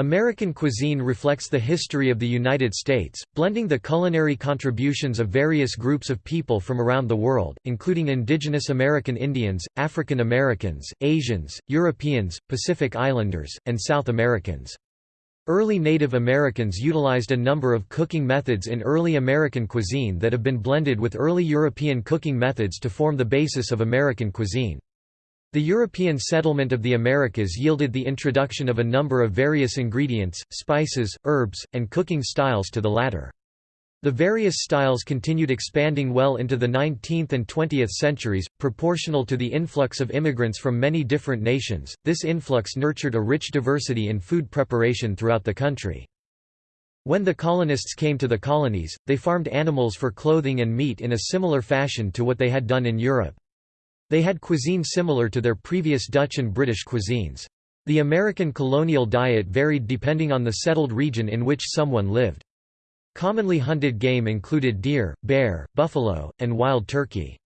American cuisine reflects the history of the United States, blending the culinary contributions of various groups of people from around the world, including indigenous American Indians, African Americans, Asians, Europeans, Pacific Islanders, and South Americans. Early Native Americans utilized a number of cooking methods in early American cuisine that have been blended with early European cooking methods to form the basis of American cuisine. The European settlement of the Americas yielded the introduction of a number of various ingredients, spices, herbs, and cooking styles to the latter. The various styles continued expanding well into the 19th and 20th centuries, proportional to the influx of immigrants from many different nations. This influx nurtured a rich diversity in food preparation throughout the country. When the colonists came to the colonies, they farmed animals for clothing and meat in a similar fashion to what they had done in Europe. They had cuisine similar to their previous Dutch and British cuisines. The American colonial diet varied depending on the settled region in which someone lived. Commonly hunted game included deer, bear, buffalo, and wild turkey.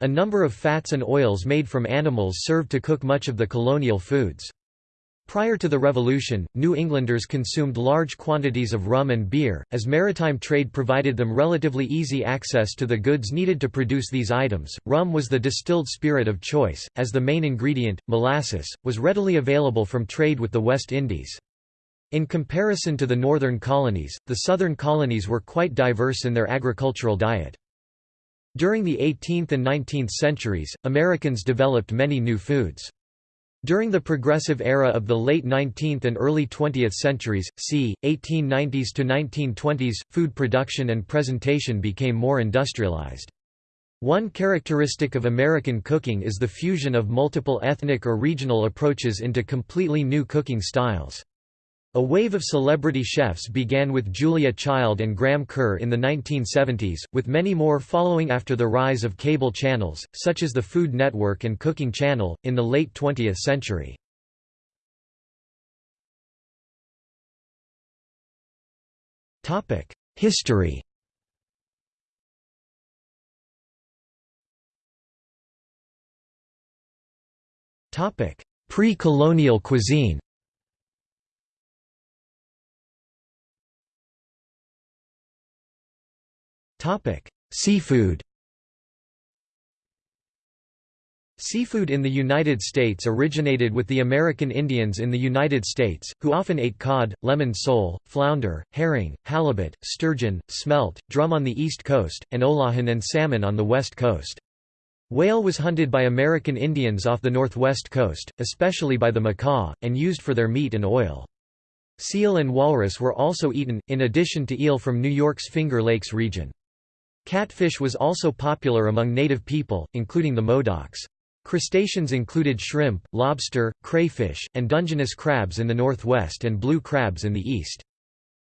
A number of fats and oils made from animals served to cook much of the colonial foods. Prior to the Revolution, New Englanders consumed large quantities of rum and beer, as maritime trade provided them relatively easy access to the goods needed to produce these items. Rum was the distilled spirit of choice, as the main ingredient, molasses, was readily available from trade with the West Indies. In comparison to the northern colonies, the southern colonies were quite diverse in their agricultural diet. During the 18th and 19th centuries, Americans developed many new foods. During the progressive era of the late 19th and early 20th centuries, c. 1890s to 1920s, food production and presentation became more industrialized. One characteristic of American cooking is the fusion of multiple ethnic or regional approaches into completely new cooking styles. A wave of celebrity chefs began with Julia Child and Graham Kerr in the 1970s, with many more following after the rise of cable channels, such as the Food Network and Cooking Channel, in the late 20th century. History Pre-colonial cuisine Topic: Seafood. Seafood in the United States originated with the American Indians in the United States, who often ate cod, lemon sole, flounder, herring, halibut, sturgeon, smelt, drum on the East Coast, and eulachon and salmon on the West Coast. Whale was hunted by American Indians off the northwest coast, especially by the Makah, and used for their meat and oil. Seal and walrus were also eaten, in addition to eel from New York's Finger Lakes region. Catfish was also popular among native people, including the Modocs. Crustaceans included shrimp, lobster, crayfish, and Dungeness crabs in the northwest and blue crabs in the east.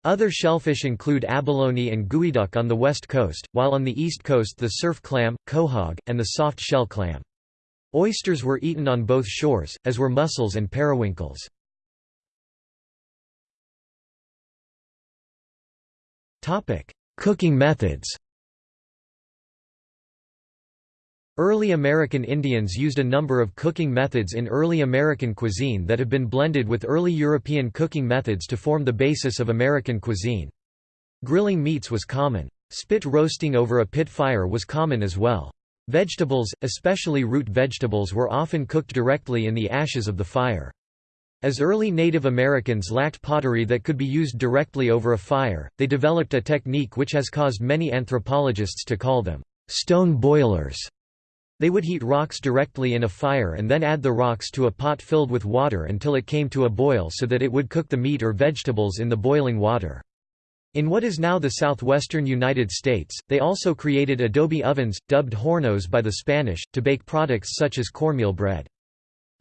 Other shellfish include abalone and geoduck on the west coast, while on the east coast the surf clam, quahog, and the soft shell clam. Oysters were eaten on both shores, as were mussels and periwinkles. Cooking methods Early American Indians used a number of cooking methods in early American cuisine that have been blended with early European cooking methods to form the basis of American cuisine. Grilling meats was common. Spit roasting over a pit fire was common as well. Vegetables, especially root vegetables were often cooked directly in the ashes of the fire. As early Native Americans lacked pottery that could be used directly over a fire, they developed a technique which has caused many anthropologists to call them stone boilers. They would heat rocks directly in a fire and then add the rocks to a pot filled with water until it came to a boil so that it would cook the meat or vegetables in the boiling water. In what is now the southwestern United States, they also created adobe ovens, dubbed hornos by the Spanish, to bake products such as cornmeal bread.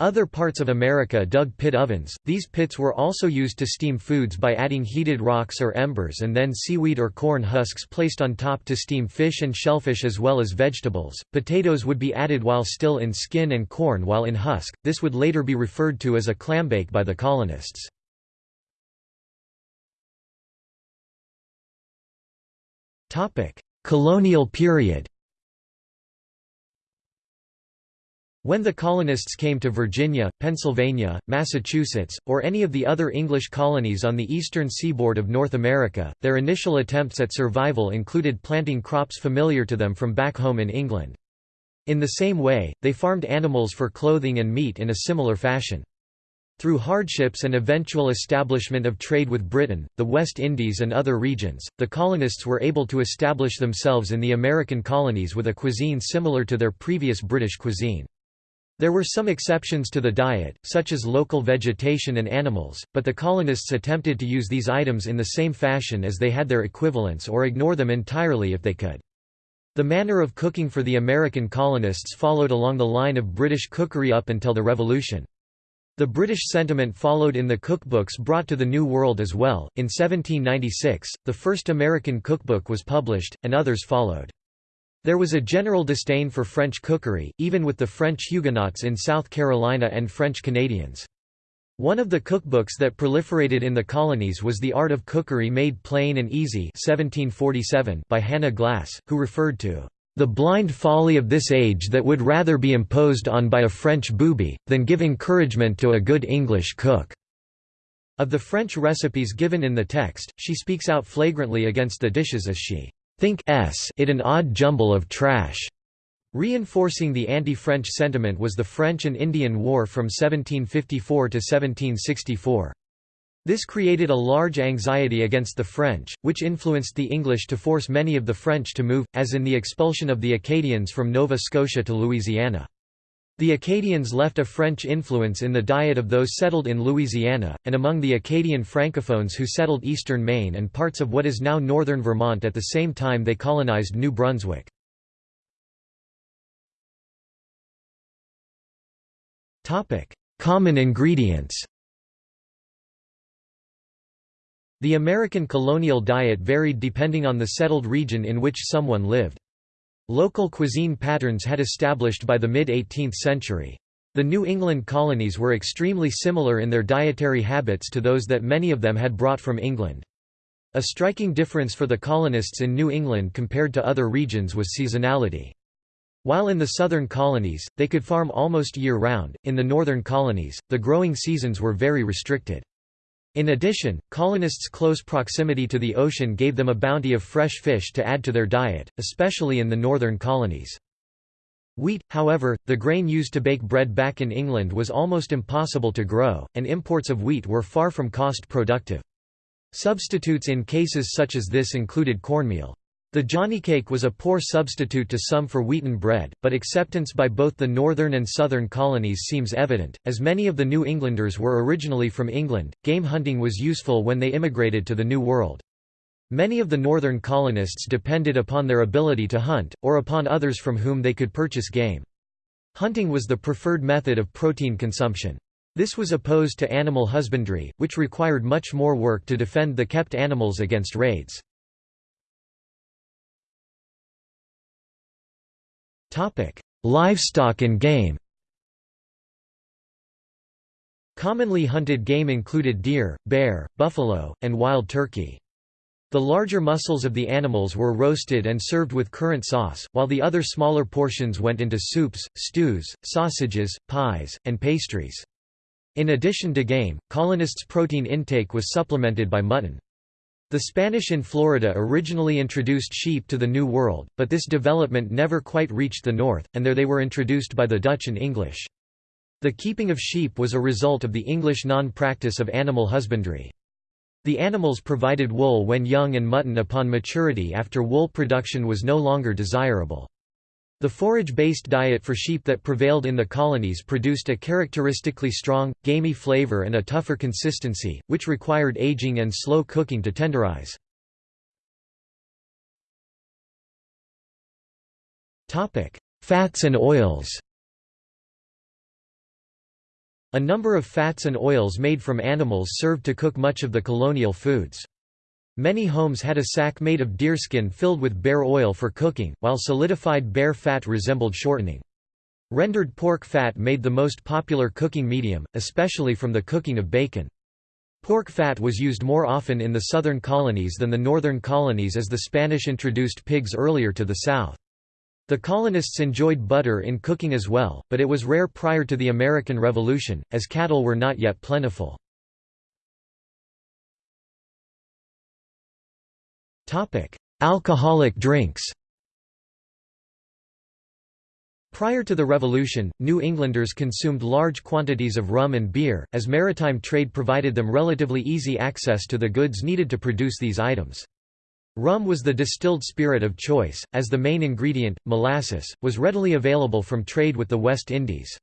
Other parts of America dug pit ovens. These pits were also used to steam foods by adding heated rocks or embers and then seaweed or corn husks placed on top to steam fish and shellfish as well as vegetables. Potatoes would be added while still in skin and corn while in husk. This would later be referred to as a clambake by the colonists. Colonial period. When the colonists came to Virginia, Pennsylvania, Massachusetts, or any of the other English colonies on the eastern seaboard of North America, their initial attempts at survival included planting crops familiar to them from back home in England. In the same way, they farmed animals for clothing and meat in a similar fashion. Through hardships and eventual establishment of trade with Britain, the West Indies and other regions, the colonists were able to establish themselves in the American colonies with a cuisine similar to their previous British cuisine. There were some exceptions to the diet, such as local vegetation and animals, but the colonists attempted to use these items in the same fashion as they had their equivalents or ignore them entirely if they could. The manner of cooking for the American colonists followed along the line of British cookery up until the Revolution. The British sentiment followed in the cookbooks brought to the New World as well. In 1796, the first American cookbook was published, and others followed. There was a general disdain for French cookery, even with the French Huguenots in South Carolina and French Canadians. One of the cookbooks that proliferated in the colonies was The Art of Cookery Made Plain and Easy 1747 by Hannah Glasse, who referred to the blind folly of this age that would rather be imposed on by a French booby, than give encouragement to a good English cook." Of the French recipes given in the text, she speaks out flagrantly against the dishes as she think s it an odd jumble of trash. Reinforcing the anti-French sentiment was the French and Indian War from 1754 to 1764. This created a large anxiety against the French, which influenced the English to force many of the French to move, as in the expulsion of the Acadians from Nova Scotia to Louisiana. The Acadians left a French influence in the diet of those settled in Louisiana, and among the Acadian Francophones who settled eastern Maine and parts of what is now northern Vermont at the same time they colonized New Brunswick. Common ingredients The American colonial diet varied depending on the settled region in which someone lived. Local cuisine patterns had established by the mid-18th century. The New England colonies were extremely similar in their dietary habits to those that many of them had brought from England. A striking difference for the colonists in New England compared to other regions was seasonality. While in the southern colonies, they could farm almost year-round, in the northern colonies, the growing seasons were very restricted. In addition, colonists' close proximity to the ocean gave them a bounty of fresh fish to add to their diet, especially in the northern colonies. Wheat, however, the grain used to bake bread back in England was almost impossible to grow, and imports of wheat were far from cost-productive. Substitutes in cases such as this included cornmeal. The johnnycake was a poor substitute to some for wheaten bread, but acceptance by both the northern and southern colonies seems evident, as many of the New Englanders were originally from England. Game hunting was useful when they immigrated to the New World. Many of the northern colonists depended upon their ability to hunt, or upon others from whom they could purchase game. Hunting was the preferred method of protein consumption. This was opposed to animal husbandry, which required much more work to defend the kept animals against raids. Topic: Livestock and game. Commonly hunted game included deer, bear, buffalo, and wild turkey. The larger muscles of the animals were roasted and served with currant sauce, while the other smaller portions went into soups, stews, sausages, pies, and pastries. In addition to game, colonists' protein intake was supplemented by mutton. The Spanish in Florida originally introduced sheep to the New World, but this development never quite reached the north, and there they were introduced by the Dutch and English. The keeping of sheep was a result of the English non-practice of animal husbandry. The animals provided wool when young and mutton upon maturity after wool production was no longer desirable. The forage-based diet for sheep that prevailed in the colonies produced a characteristically strong, gamey flavor and a tougher consistency, which required aging and slow cooking to tenderize. Fats and oils A number of fats and oils made from animals served to cook much of the colonial foods. Many homes had a sack made of deerskin filled with bear oil for cooking, while solidified bear fat resembled shortening. Rendered pork fat made the most popular cooking medium, especially from the cooking of bacon. Pork fat was used more often in the southern colonies than the northern colonies as the Spanish introduced pigs earlier to the south. The colonists enjoyed butter in cooking as well, but it was rare prior to the American Revolution, as cattle were not yet plentiful. Alcoholic drinks Prior to the Revolution, New Englanders consumed large quantities of rum and beer, as maritime trade provided them relatively easy access to the goods needed to produce these items. Rum was the distilled spirit of choice, as the main ingredient, molasses, was readily available from trade with the West Indies.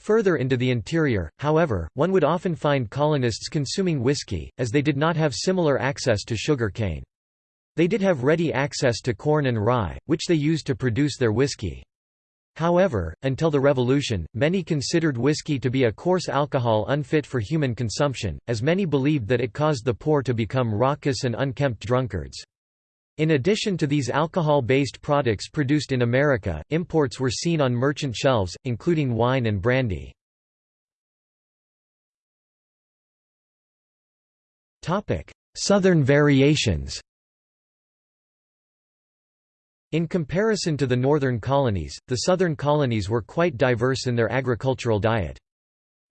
Further into the interior, however, one would often find colonists consuming whiskey, as they did not have similar access to sugar cane. They did have ready access to corn and rye, which they used to produce their whiskey. However, until the Revolution, many considered whiskey to be a coarse alcohol unfit for human consumption, as many believed that it caused the poor to become raucous and unkempt drunkards. In addition to these alcohol-based products produced in America, imports were seen on merchant shelves, including wine and brandy. Southern variations in comparison to the northern colonies, the southern colonies were quite diverse in their agricultural diet.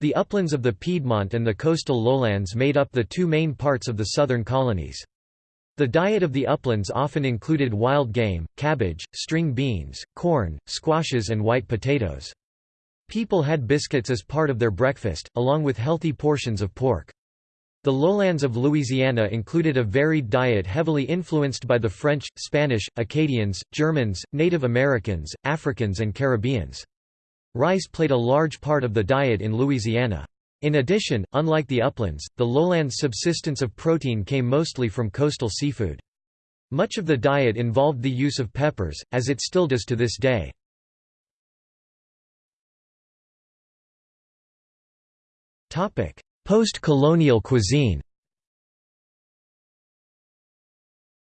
The uplands of the Piedmont and the coastal lowlands made up the two main parts of the southern colonies. The diet of the uplands often included wild game, cabbage, string beans, corn, squashes and white potatoes. People had biscuits as part of their breakfast, along with healthy portions of pork. The lowlands of Louisiana included a varied diet heavily influenced by the French, Spanish, Acadians, Germans, Native Americans, Africans and Caribbeans. Rice played a large part of the diet in Louisiana. In addition, unlike the uplands, the lowlands' subsistence of protein came mostly from coastal seafood. Much of the diet involved the use of peppers, as it still does to this day. Post-colonial cuisine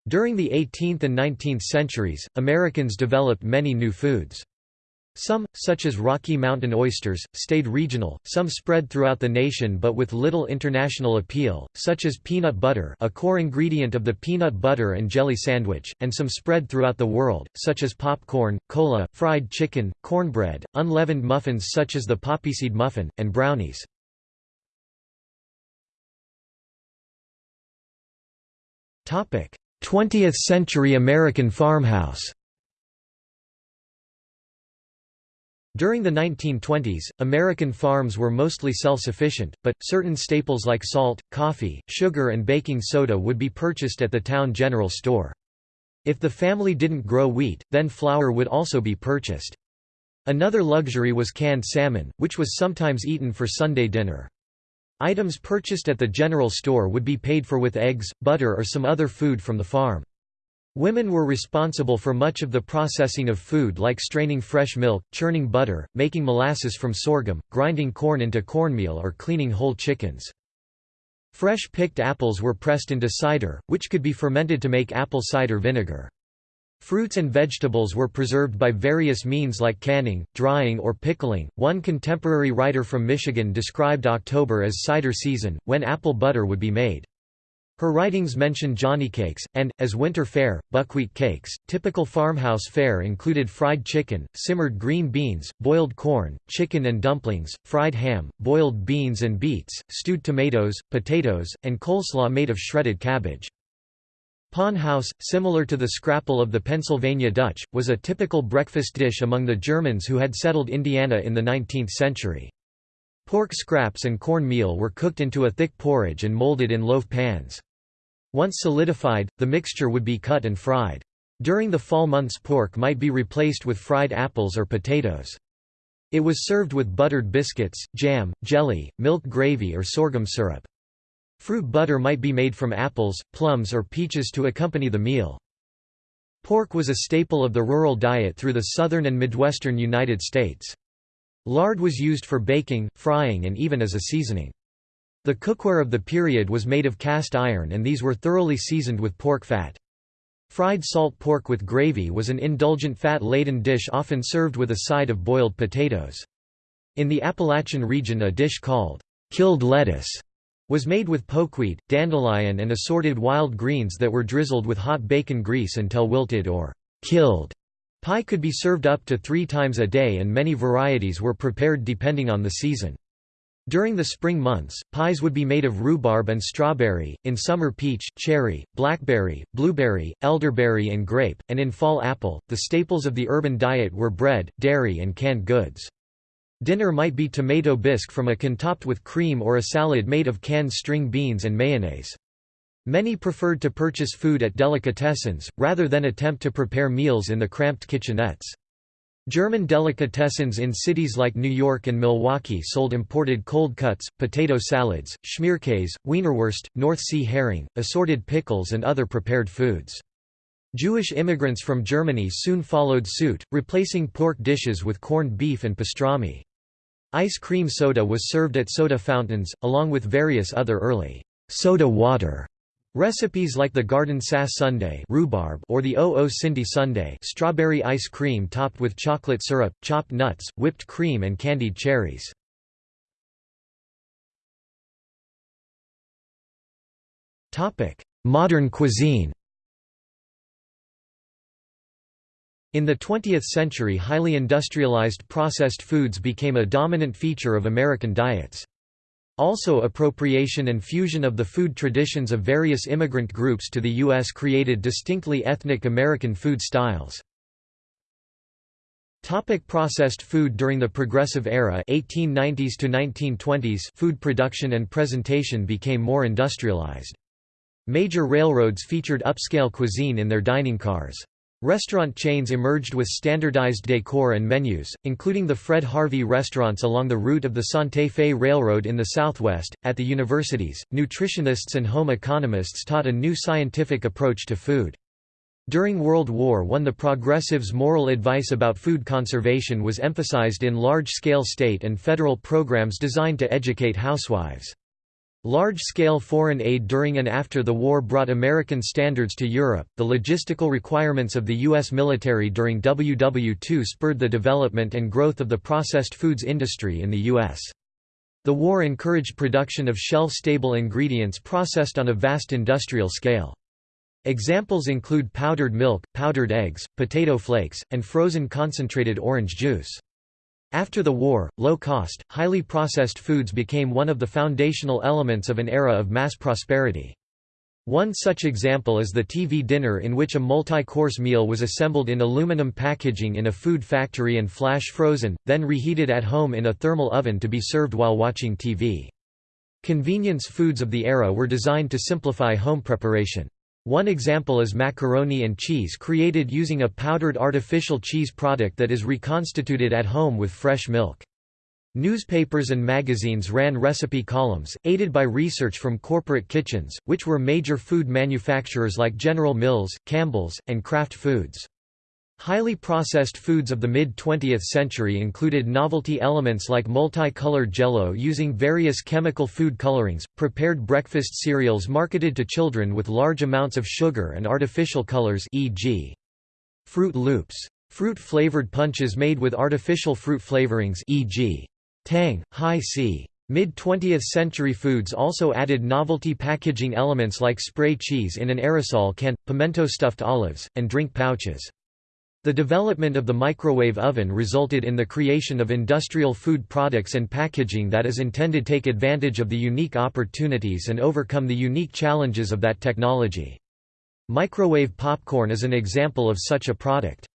During the 18th and 19th centuries, Americans developed many new foods. Some, such as Rocky Mountain oysters, stayed regional, some spread throughout the nation but with little international appeal, such as peanut butter a core ingredient of the peanut butter and jelly sandwich, and some spread throughout the world, such as popcorn, cola, fried chicken, cornbread, unleavened muffins such as the poppyseed muffin, and brownies. Topic: 20th century American farmhouse. During the 1920s, American farms were mostly self-sufficient, but, certain staples like salt, coffee, sugar and baking soda would be purchased at the town general store. If the family didn't grow wheat, then flour would also be purchased. Another luxury was canned salmon, which was sometimes eaten for Sunday dinner. Items purchased at the general store would be paid for with eggs, butter or some other food from the farm. Women were responsible for much of the processing of food like straining fresh milk, churning butter, making molasses from sorghum, grinding corn into cornmeal or cleaning whole chickens. Fresh picked apples were pressed into cider, which could be fermented to make apple cider vinegar. Fruits and vegetables were preserved by various means like canning, drying, or pickling. One contemporary writer from Michigan described October as cider season, when apple butter would be made. Her writings mention Johnny cakes, and, as winter fare, buckwheat cakes. Typical farmhouse fare included fried chicken, simmered green beans, boiled corn, chicken and dumplings, fried ham, boiled beans and beets, stewed tomatoes, potatoes, and coleslaw made of shredded cabbage. Pon haus, similar to the scrapple of the Pennsylvania Dutch, was a typical breakfast dish among the Germans who had settled Indiana in the 19th century. Pork scraps and corn meal were cooked into a thick porridge and molded in loaf pans. Once solidified, the mixture would be cut and fried. During the fall months pork might be replaced with fried apples or potatoes. It was served with buttered biscuits, jam, jelly, milk gravy or sorghum syrup. Fruit butter might be made from apples, plums or peaches to accompany the meal. Pork was a staple of the rural diet through the southern and midwestern United States. Lard was used for baking, frying and even as a seasoning. The cookware of the period was made of cast iron and these were thoroughly seasoned with pork fat. Fried salt pork with gravy was an indulgent fat-laden dish often served with a side of boiled potatoes. In the Appalachian region a dish called killed lettuce was made with pokeweed, dandelion and assorted wild greens that were drizzled with hot bacon grease until wilted or killed. Pie could be served up to three times a day and many varieties were prepared depending on the season. During the spring months, pies would be made of rhubarb and strawberry, in summer peach, cherry, blackberry, blueberry, elderberry and grape, and in fall apple. The staples of the urban diet were bread, dairy and canned goods. Dinner might be tomato bisque from a can topped with cream or a salad made of canned string beans and mayonnaise. Many preferred to purchase food at delicatessens, rather than attempt to prepare meals in the cramped kitchenettes. German delicatessens in cities like New York and Milwaukee sold imported cold cuts, potato salads, schmierkäse, wienerwurst, North Sea herring, assorted pickles and other prepared foods. Jewish immigrants from Germany soon followed suit, replacing pork dishes with corned beef and pastrami. Ice cream soda was served at soda fountains, along with various other early soda water Recipes like the Garden Sass Sundae rhubarb or the O.O. Cindy Sundae strawberry ice cream topped with chocolate syrup, chopped nuts, whipped cream and candied cherries. Modern cuisine In the 20th century highly industrialized processed foods became a dominant feature of American diets. Also appropriation and fusion of the food traditions of various immigrant groups to the U.S. created distinctly ethnic American food styles. Topic processed food During the Progressive Era 1890s to 1920s food production and presentation became more industrialized. Major railroads featured upscale cuisine in their dining cars. Restaurant chains emerged with standardized decor and menus, including the Fred Harvey restaurants along the route of the Santa Fe Railroad in the Southwest. At the universities, nutritionists and home economists taught a new scientific approach to food. During World War I the progressives' moral advice about food conservation was emphasized in large-scale state and federal programs designed to educate housewives. Large-scale foreign aid during and after the war brought American standards to Europe. The logistical requirements of the U.S. military during WW2 spurred the development and growth of the processed foods industry in the U.S. The war encouraged production of shelf-stable ingredients processed on a vast industrial scale. Examples include powdered milk, powdered eggs, potato flakes, and frozen concentrated orange juice. After the war, low-cost, highly processed foods became one of the foundational elements of an era of mass prosperity. One such example is the TV dinner in which a multi-course meal was assembled in aluminum packaging in a food factory and flash frozen, then reheated at home in a thermal oven to be served while watching TV. Convenience foods of the era were designed to simplify home preparation. One example is macaroni and cheese created using a powdered artificial cheese product that is reconstituted at home with fresh milk. Newspapers and magazines ran recipe columns, aided by research from corporate kitchens, which were major food manufacturers like General Mills, Campbell's, and Kraft Foods. Highly processed foods of the mid-20th century included novelty elements like multicolored jello using various chemical food colorings, prepared breakfast cereals marketed to children with large amounts of sugar and artificial colors e.g. Froot Loops. Fruit-flavored punches made with artificial fruit flavorings e.g. Tang, Hi-C. Mid-20th century foods also added novelty packaging elements like spray cheese in an aerosol can, pimento stuffed olives, and drink pouches. The development of the microwave oven resulted in the creation of industrial food products and packaging that is intended to take advantage of the unique opportunities and overcome the unique challenges of that technology. Microwave popcorn is an example of such a product.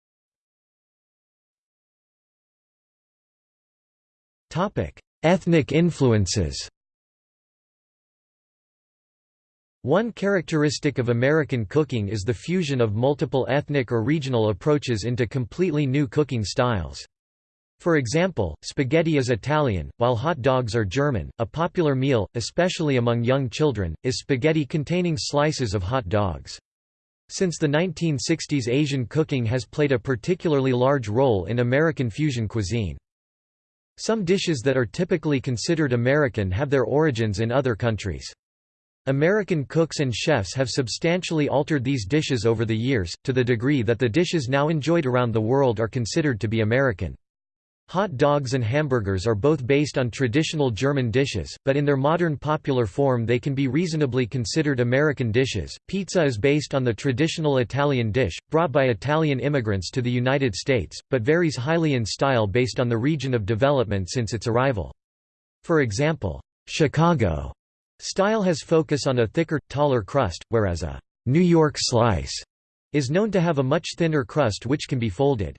Ethnic influences One characteristic of American cooking is the fusion of multiple ethnic or regional approaches into completely new cooking styles. For example, spaghetti is Italian, while hot dogs are German. A popular meal, especially among young children, is spaghetti containing slices of hot dogs. Since the 1960s Asian cooking has played a particularly large role in American fusion cuisine. Some dishes that are typically considered American have their origins in other countries. American cooks and chefs have substantially altered these dishes over the years, to the degree that the dishes now enjoyed around the world are considered to be American. Hot dogs and hamburgers are both based on traditional German dishes, but in their modern popular form they can be reasonably considered American dishes. Pizza is based on the traditional Italian dish, brought by Italian immigrants to the United States, but varies highly in style based on the region of development since its arrival. For example, Chicago style has focus on a thicker, taller crust, whereas a New York slice is known to have a much thinner crust which can be folded.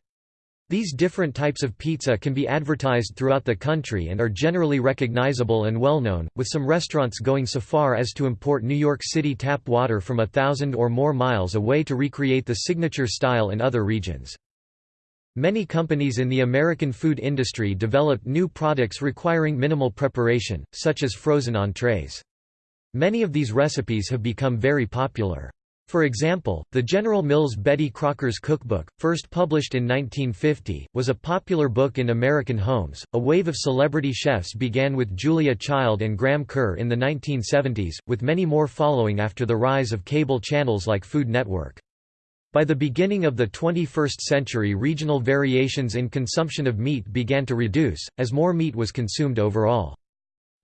These different types of pizza can be advertised throughout the country and are generally recognizable and well-known, with some restaurants going so far as to import New York City tap water from a thousand or more miles away to recreate the signature style in other regions. Many companies in the American food industry developed new products requiring minimal preparation, such as frozen entrees. Many of these recipes have become very popular. For example, the General Mills Betty Crocker's Cookbook, first published in 1950, was a popular book in American homes. A wave of celebrity chefs began with Julia Child and Graham Kerr in the 1970s, with many more following after the rise of cable channels like Food Network. By the beginning of the 21st century regional variations in consumption of meat began to reduce, as more meat was consumed overall.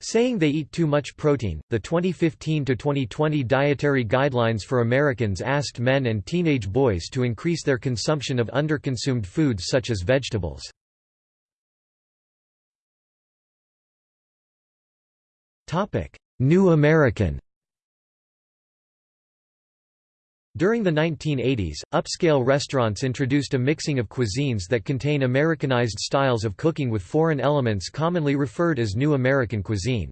Saying they eat too much protein, the 2015–2020 Dietary Guidelines for Americans asked men and teenage boys to increase their consumption of underconsumed foods such as vegetables. New American During the 1980s, upscale restaurants introduced a mixing of cuisines that contain Americanized styles of cooking with foreign elements commonly referred as New American cuisine.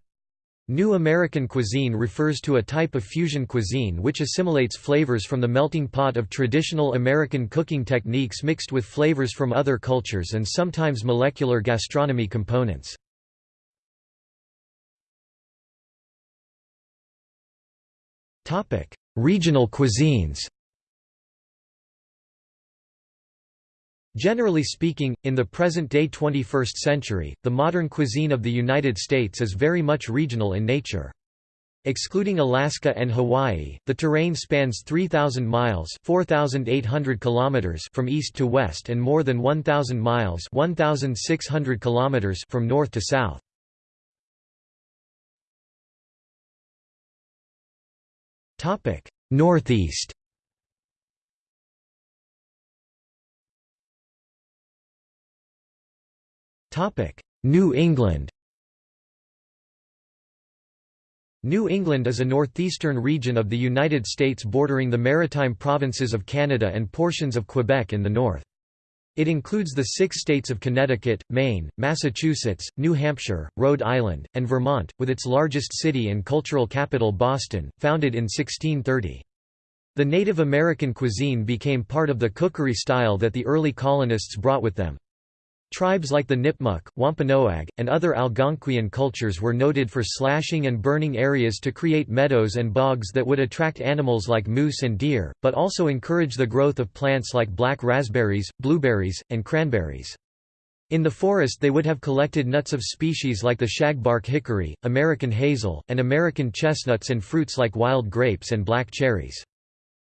New American cuisine refers to a type of fusion cuisine which assimilates flavors from the melting pot of traditional American cooking techniques mixed with flavors from other cultures and sometimes molecular gastronomy components. Regional cuisines Generally speaking, in the present-day 21st century, the modern cuisine of the United States is very much regional in nature. Excluding Alaska and Hawaii, the terrain spans 3,000 miles 4,800 kilometers from east to west and more than 1,000 miles 1,600 kilometers from north to south. Topic: Northeast. Topic: New England. New England is a northeastern region of the United States bordering the maritime provinces of Canada and portions of Quebec in the north. It includes the six states of Connecticut, Maine, Massachusetts, New Hampshire, Rhode Island, and Vermont, with its largest city and cultural capital Boston, founded in 1630. The Native American cuisine became part of the cookery style that the early colonists brought with them. Tribes like the Nipmuc, Wampanoag, and other Algonquian cultures were noted for slashing and burning areas to create meadows and bogs that would attract animals like moose and deer, but also encourage the growth of plants like black raspberries, blueberries, and cranberries. In the forest they would have collected nuts of species like the shagbark hickory, American hazel, and American chestnuts and fruits like wild grapes and black cherries.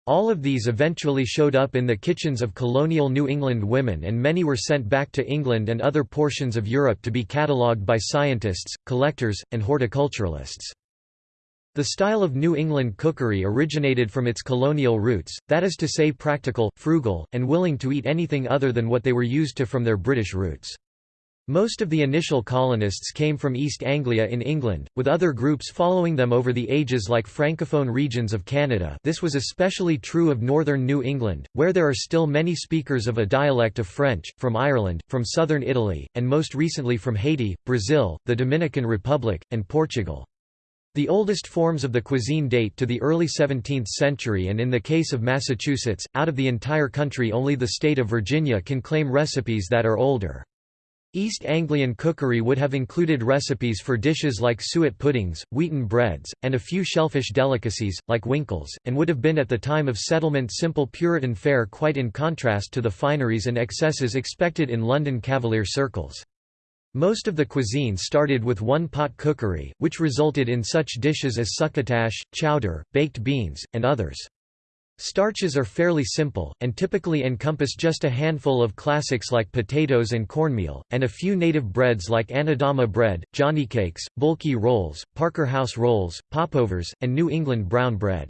All of these eventually showed up in the kitchens of colonial New England women and many were sent back to England and other portions of Europe to be catalogued by scientists, collectors, and horticulturalists. The style of New England cookery originated from its colonial roots, that is to say practical, frugal, and willing to eat anything other than what they were used to from their British roots. Most of the initial colonists came from East Anglia in England, with other groups following them over the ages like francophone regions of Canada this was especially true of northern New England, where there are still many speakers of a dialect of French, from Ireland, from southern Italy, and most recently from Haiti, Brazil, the Dominican Republic, and Portugal. The oldest forms of the cuisine date to the early 17th century and in the case of Massachusetts, out of the entire country only the state of Virginia can claim recipes that are older. East Anglian cookery would have included recipes for dishes like suet puddings, wheaten breads, and a few shellfish delicacies, like winkles, and would have been at the time of settlement simple Puritan fare quite in contrast to the fineries and excesses expected in London Cavalier circles. Most of the cuisine started with one-pot cookery, which resulted in such dishes as succotash, chowder, baked beans, and others. Starches are fairly simple, and typically encompass just a handful of classics like potatoes and cornmeal, and a few native breads like Anadama bread, Johnny cakes, bulky rolls, Parker House rolls, popovers, and New England brown bread.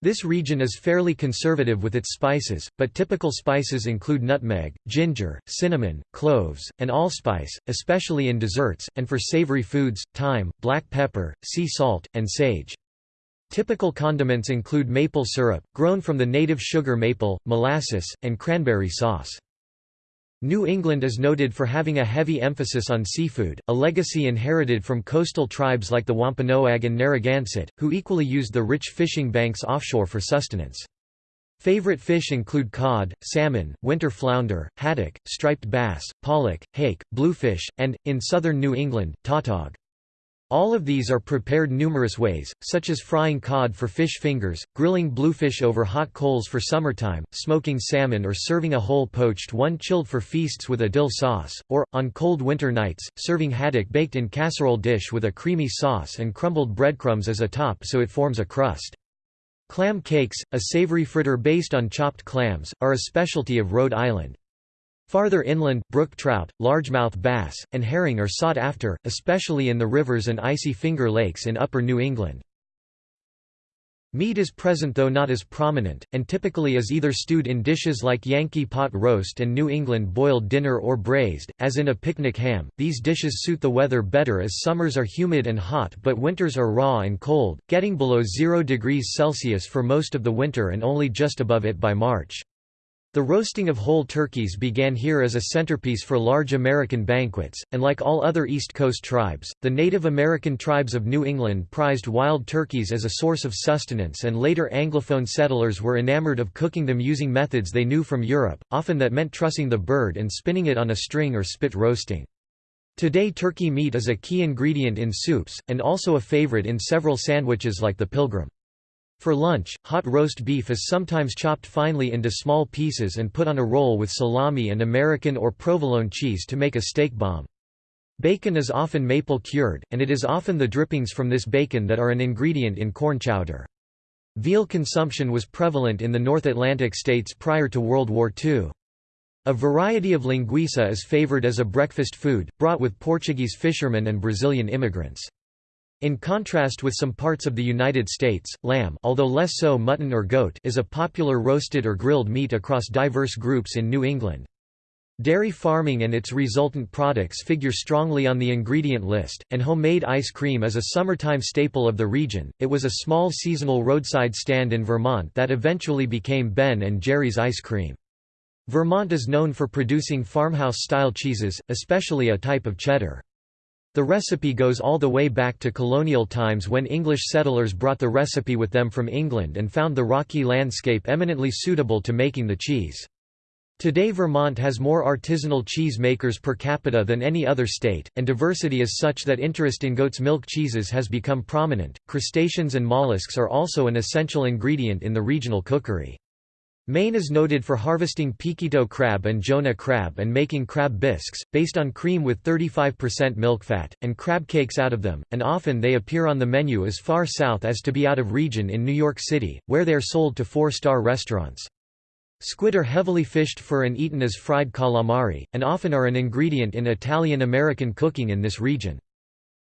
This region is fairly conservative with its spices, but typical spices include nutmeg, ginger, cinnamon, cloves, and allspice, especially in desserts, and for savory foods, thyme, black pepper, sea salt, and sage. Typical condiments include maple syrup, grown from the native sugar maple, molasses, and cranberry sauce. New England is noted for having a heavy emphasis on seafood, a legacy inherited from coastal tribes like the Wampanoag and Narragansett, who equally used the rich fishing banks offshore for sustenance. Favorite fish include cod, salmon, winter flounder, haddock, striped bass, pollock, hake, bluefish, and, in southern New England, tautog. All of these are prepared numerous ways, such as frying cod for fish fingers, grilling bluefish over hot coals for summertime, smoking salmon or serving a whole poached one chilled for feasts with a dill sauce, or, on cold winter nights, serving haddock baked in casserole dish with a creamy sauce and crumbled breadcrumbs as a top so it forms a crust. Clam cakes, a savory fritter based on chopped clams, are a specialty of Rhode Island. Farther inland, brook trout, largemouth bass, and herring are sought after, especially in the rivers and icy finger lakes in upper New England. Meat is present though not as prominent, and typically is either stewed in dishes like Yankee pot roast and New England boiled dinner or braised, as in a picnic ham. These dishes suit the weather better as summers are humid and hot but winters are raw and cold, getting below 0 degrees Celsius for most of the winter and only just above it by March. The roasting of whole turkeys began here as a centerpiece for large American banquets, and like all other East Coast tribes, the Native American tribes of New England prized wild turkeys as a source of sustenance and later Anglophone settlers were enamored of cooking them using methods they knew from Europe, often that meant trussing the bird and spinning it on a string or spit roasting. Today turkey meat is a key ingredient in soups, and also a favorite in several sandwiches like the Pilgrim. For lunch, hot roast beef is sometimes chopped finely into small pieces and put on a roll with salami and American or provolone cheese to make a steak bomb. Bacon is often maple cured, and it is often the drippings from this bacon that are an ingredient in corn chowder. Veal consumption was prevalent in the North Atlantic states prior to World War II. A variety of linguiça is favored as a breakfast food, brought with Portuguese fishermen and Brazilian immigrants. In contrast with some parts of the United States, lamb although less so mutton or goat is a popular roasted or grilled meat across diverse groups in New England. Dairy farming and its resultant products figure strongly on the ingredient list, and homemade ice cream is a summertime staple of the region. It was a small seasonal roadside stand in Vermont that eventually became Ben and Jerry's ice cream. Vermont is known for producing farmhouse-style cheeses, especially a type of cheddar. The recipe goes all the way back to colonial times when English settlers brought the recipe with them from England and found the rocky landscape eminently suitable to making the cheese. Today Vermont has more artisanal cheese makers per capita than any other state, and diversity is such that interest in goat's milk cheeses has become prominent. Crustaceans and mollusks are also an essential ingredient in the regional cookery. Maine is noted for harvesting peekytoe crab and Jonah crab and making crab bisques, based on cream with 35% milk fat, and crab cakes out of them, and often they appear on the menu as far south as to be out of region in New York City, where they are sold to four-star restaurants. Squid are heavily fished for and eaten as fried calamari, and often are an ingredient in Italian-American cooking in this region.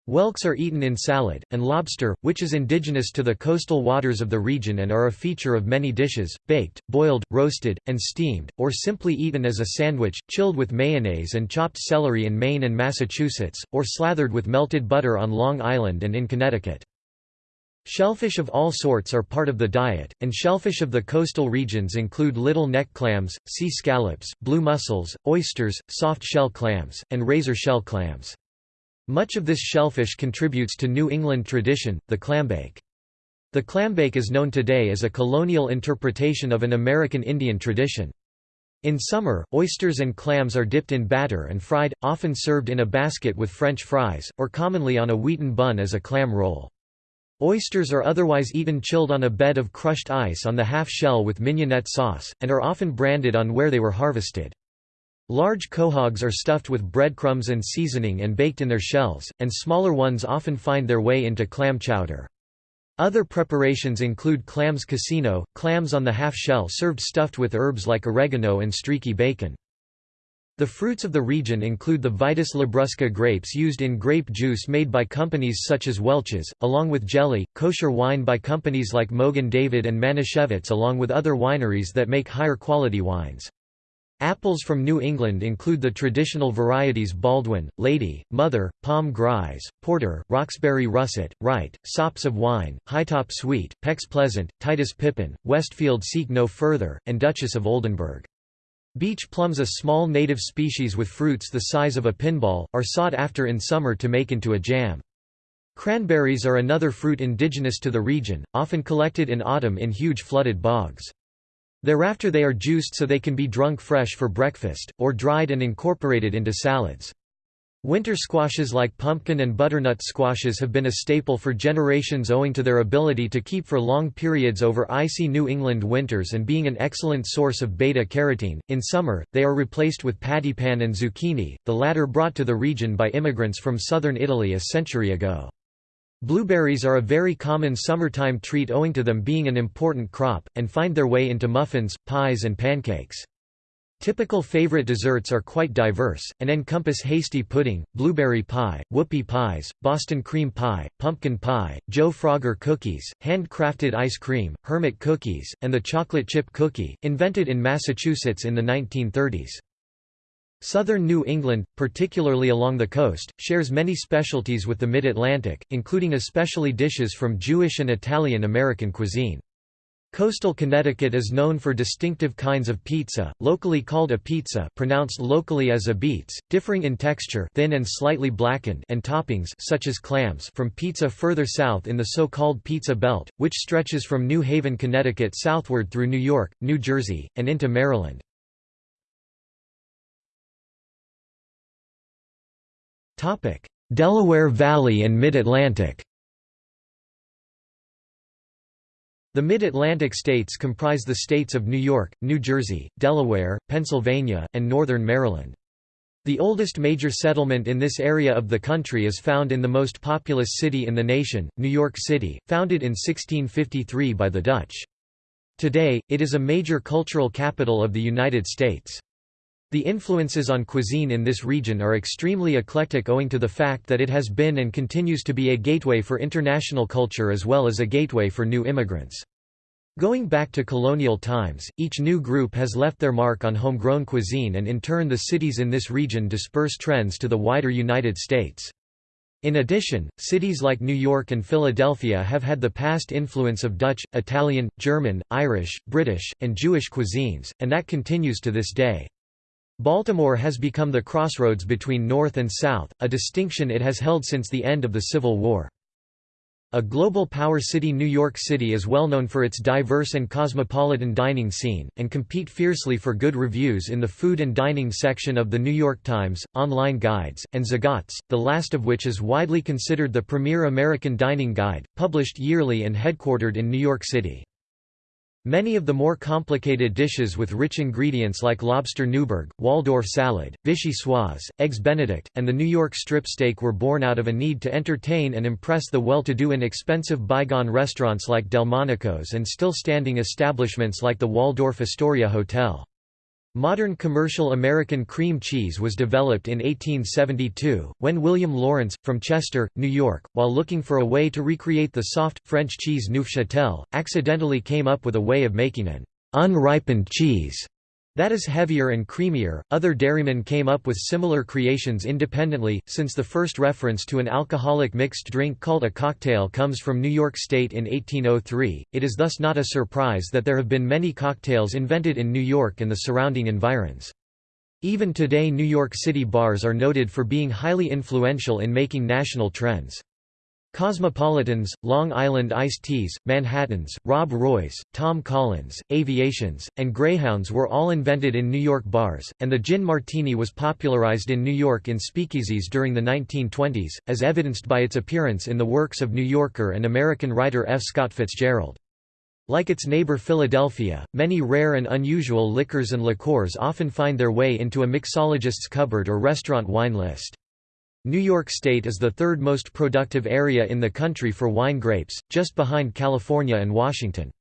Whelks are eaten in salad, and lobster, which is indigenous to the coastal waters of the region and are a feature of many dishes, baked, boiled, roasted, and steamed, or simply eaten as a sandwich, chilled with mayonnaise and chopped celery in Maine and Massachusetts, or slathered with melted butter on Long Island and in Connecticut. Shellfish of all sorts are part of the diet, and shellfish of the coastal regions include little neck clams, sea scallops, blue mussels, oysters, soft shell clams, and razor shell clams. Much of this shellfish contributes to New England tradition, the clambake. The clambake is known today as a colonial interpretation of an American Indian tradition. In summer, oysters and clams are dipped in batter and fried, often served in a basket with French fries, or commonly on a wheaten bun as a clam roll. Oysters are otherwise eaten chilled on a bed of crushed ice on the half shell with mignonette sauce, and are often branded on where they were harvested. Large quahogs are stuffed with breadcrumbs and seasoning and baked in their shells, and smaller ones often find their way into clam chowder. Other preparations include clams casino, clams on the half-shell served stuffed with herbs like oregano and streaky bacon. The fruits of the region include the Vitis labrusca grapes used in grape juice made by companies such as Welch's, along with jelly, kosher wine by companies like Mogen David and Manischewitz along with other wineries that make higher quality wines. Apples from New England include the traditional varieties Baldwin, Lady, Mother, Pomme Grise, Porter, Roxbury Russet, Wright, Sops of Wine, Hightop Sweet, Peck's Pleasant, Titus Pippin, Westfield Seek No Further, and Duchess of Oldenburg. Beach plums a small native species with fruits the size of a pinball, are sought after in summer to make into a jam. Cranberries are another fruit indigenous to the region, often collected in autumn in huge flooded bogs. Thereafter they are juiced so they can be drunk fresh for breakfast, or dried and incorporated into salads. Winter squashes like pumpkin and butternut squashes have been a staple for generations owing to their ability to keep for long periods over icy New England winters and being an excellent source of beta-carotene. In summer, they are replaced with pattypan and zucchini, the latter brought to the region by immigrants from southern Italy a century ago. Blueberries are a very common summertime treat owing to them being an important crop, and find their way into muffins, pies and pancakes. Typical favorite desserts are quite diverse, and encompass hasty pudding, blueberry pie, whoopie pies, Boston cream pie, pumpkin pie, Joe Frogger cookies, hand-crafted ice cream, hermit cookies, and the chocolate chip cookie, invented in Massachusetts in the 1930s. Southern New England, particularly along the coast, shares many specialties with the Mid-Atlantic, including especially dishes from Jewish and Italian American cuisine. Coastal Connecticut is known for distinctive kinds of pizza, locally called apizza pronounced locally as abeetz, differing in texture thin and slightly blackened and toppings such as clams from pizza further south in the so-called Pizza Belt, which stretches from New Haven, Connecticut southward through New York, New Jersey, and into Maryland. Delaware Valley and Mid-Atlantic The Mid-Atlantic states comprise the states of New York, New Jersey, Delaware, Pennsylvania, and northern Maryland. The oldest major settlement in this area of the country is found in the most populous city in the nation, New York City, founded in 1653 by the Dutch. Today, it is a major cultural capital of the United States. The influences on cuisine in this region are extremely eclectic owing to the fact that it has been and continues to be a gateway for international culture as well as a gateway for new immigrants. Going back to colonial times, each new group has left their mark on homegrown cuisine and in turn the cities in this region disperse trends to the wider United States. In addition, cities like New York and Philadelphia have had the past influence of Dutch, Italian, German, Irish, British, and Jewish cuisines, and that continues to this day. Baltimore has become the crossroads between North and South, a distinction it has held since the end of the Civil War. A global power city New York City is well known for its diverse and cosmopolitan dining scene, and compete fiercely for good reviews in the food and dining section of The New York Times, online guides, and Zagat's, the last of which is widely considered the premier American dining guide, published yearly and headquartered in New York City. Many of the more complicated dishes with rich ingredients like lobster Newburg, Waldorf salad, vichyssoise, eggs benedict, and the New York strip steak were born out of a need to entertain and impress the well-to-do in expensive bygone restaurants like Delmonico's and still standing establishments like the Waldorf Astoria Hotel. Modern commercial American cream cheese was developed in 1872, when William Lawrence, from Chester, New York, while looking for a way to recreate the soft, French cheese Neufchâtel, accidentally came up with a way of making an unripened cheese that is heavier and creamier. Other dairymen came up with similar creations independently, since the first reference to an alcoholic mixed drink called a cocktail comes from New York State in 1803. It is thus not a surprise that there have been many cocktails invented in New York and the surrounding environs. Even today New York City bars are noted for being highly influential in making national trends. Cosmopolitans, Long Island iced teas, Manhattans, Rob Roys, Tom Collins, Aviations, and Greyhounds were all invented in New York bars, and the gin martini was popularized in New York in speakeasies during the 1920s, as evidenced by its appearance in the works of New Yorker and American writer F. Scott Fitzgerald. Like its neighbor Philadelphia, many rare and unusual liquors and liqueurs often find their way into a mixologist's cupboard or restaurant wine list. New York State is the third most productive area in the country for wine grapes, just behind California and Washington.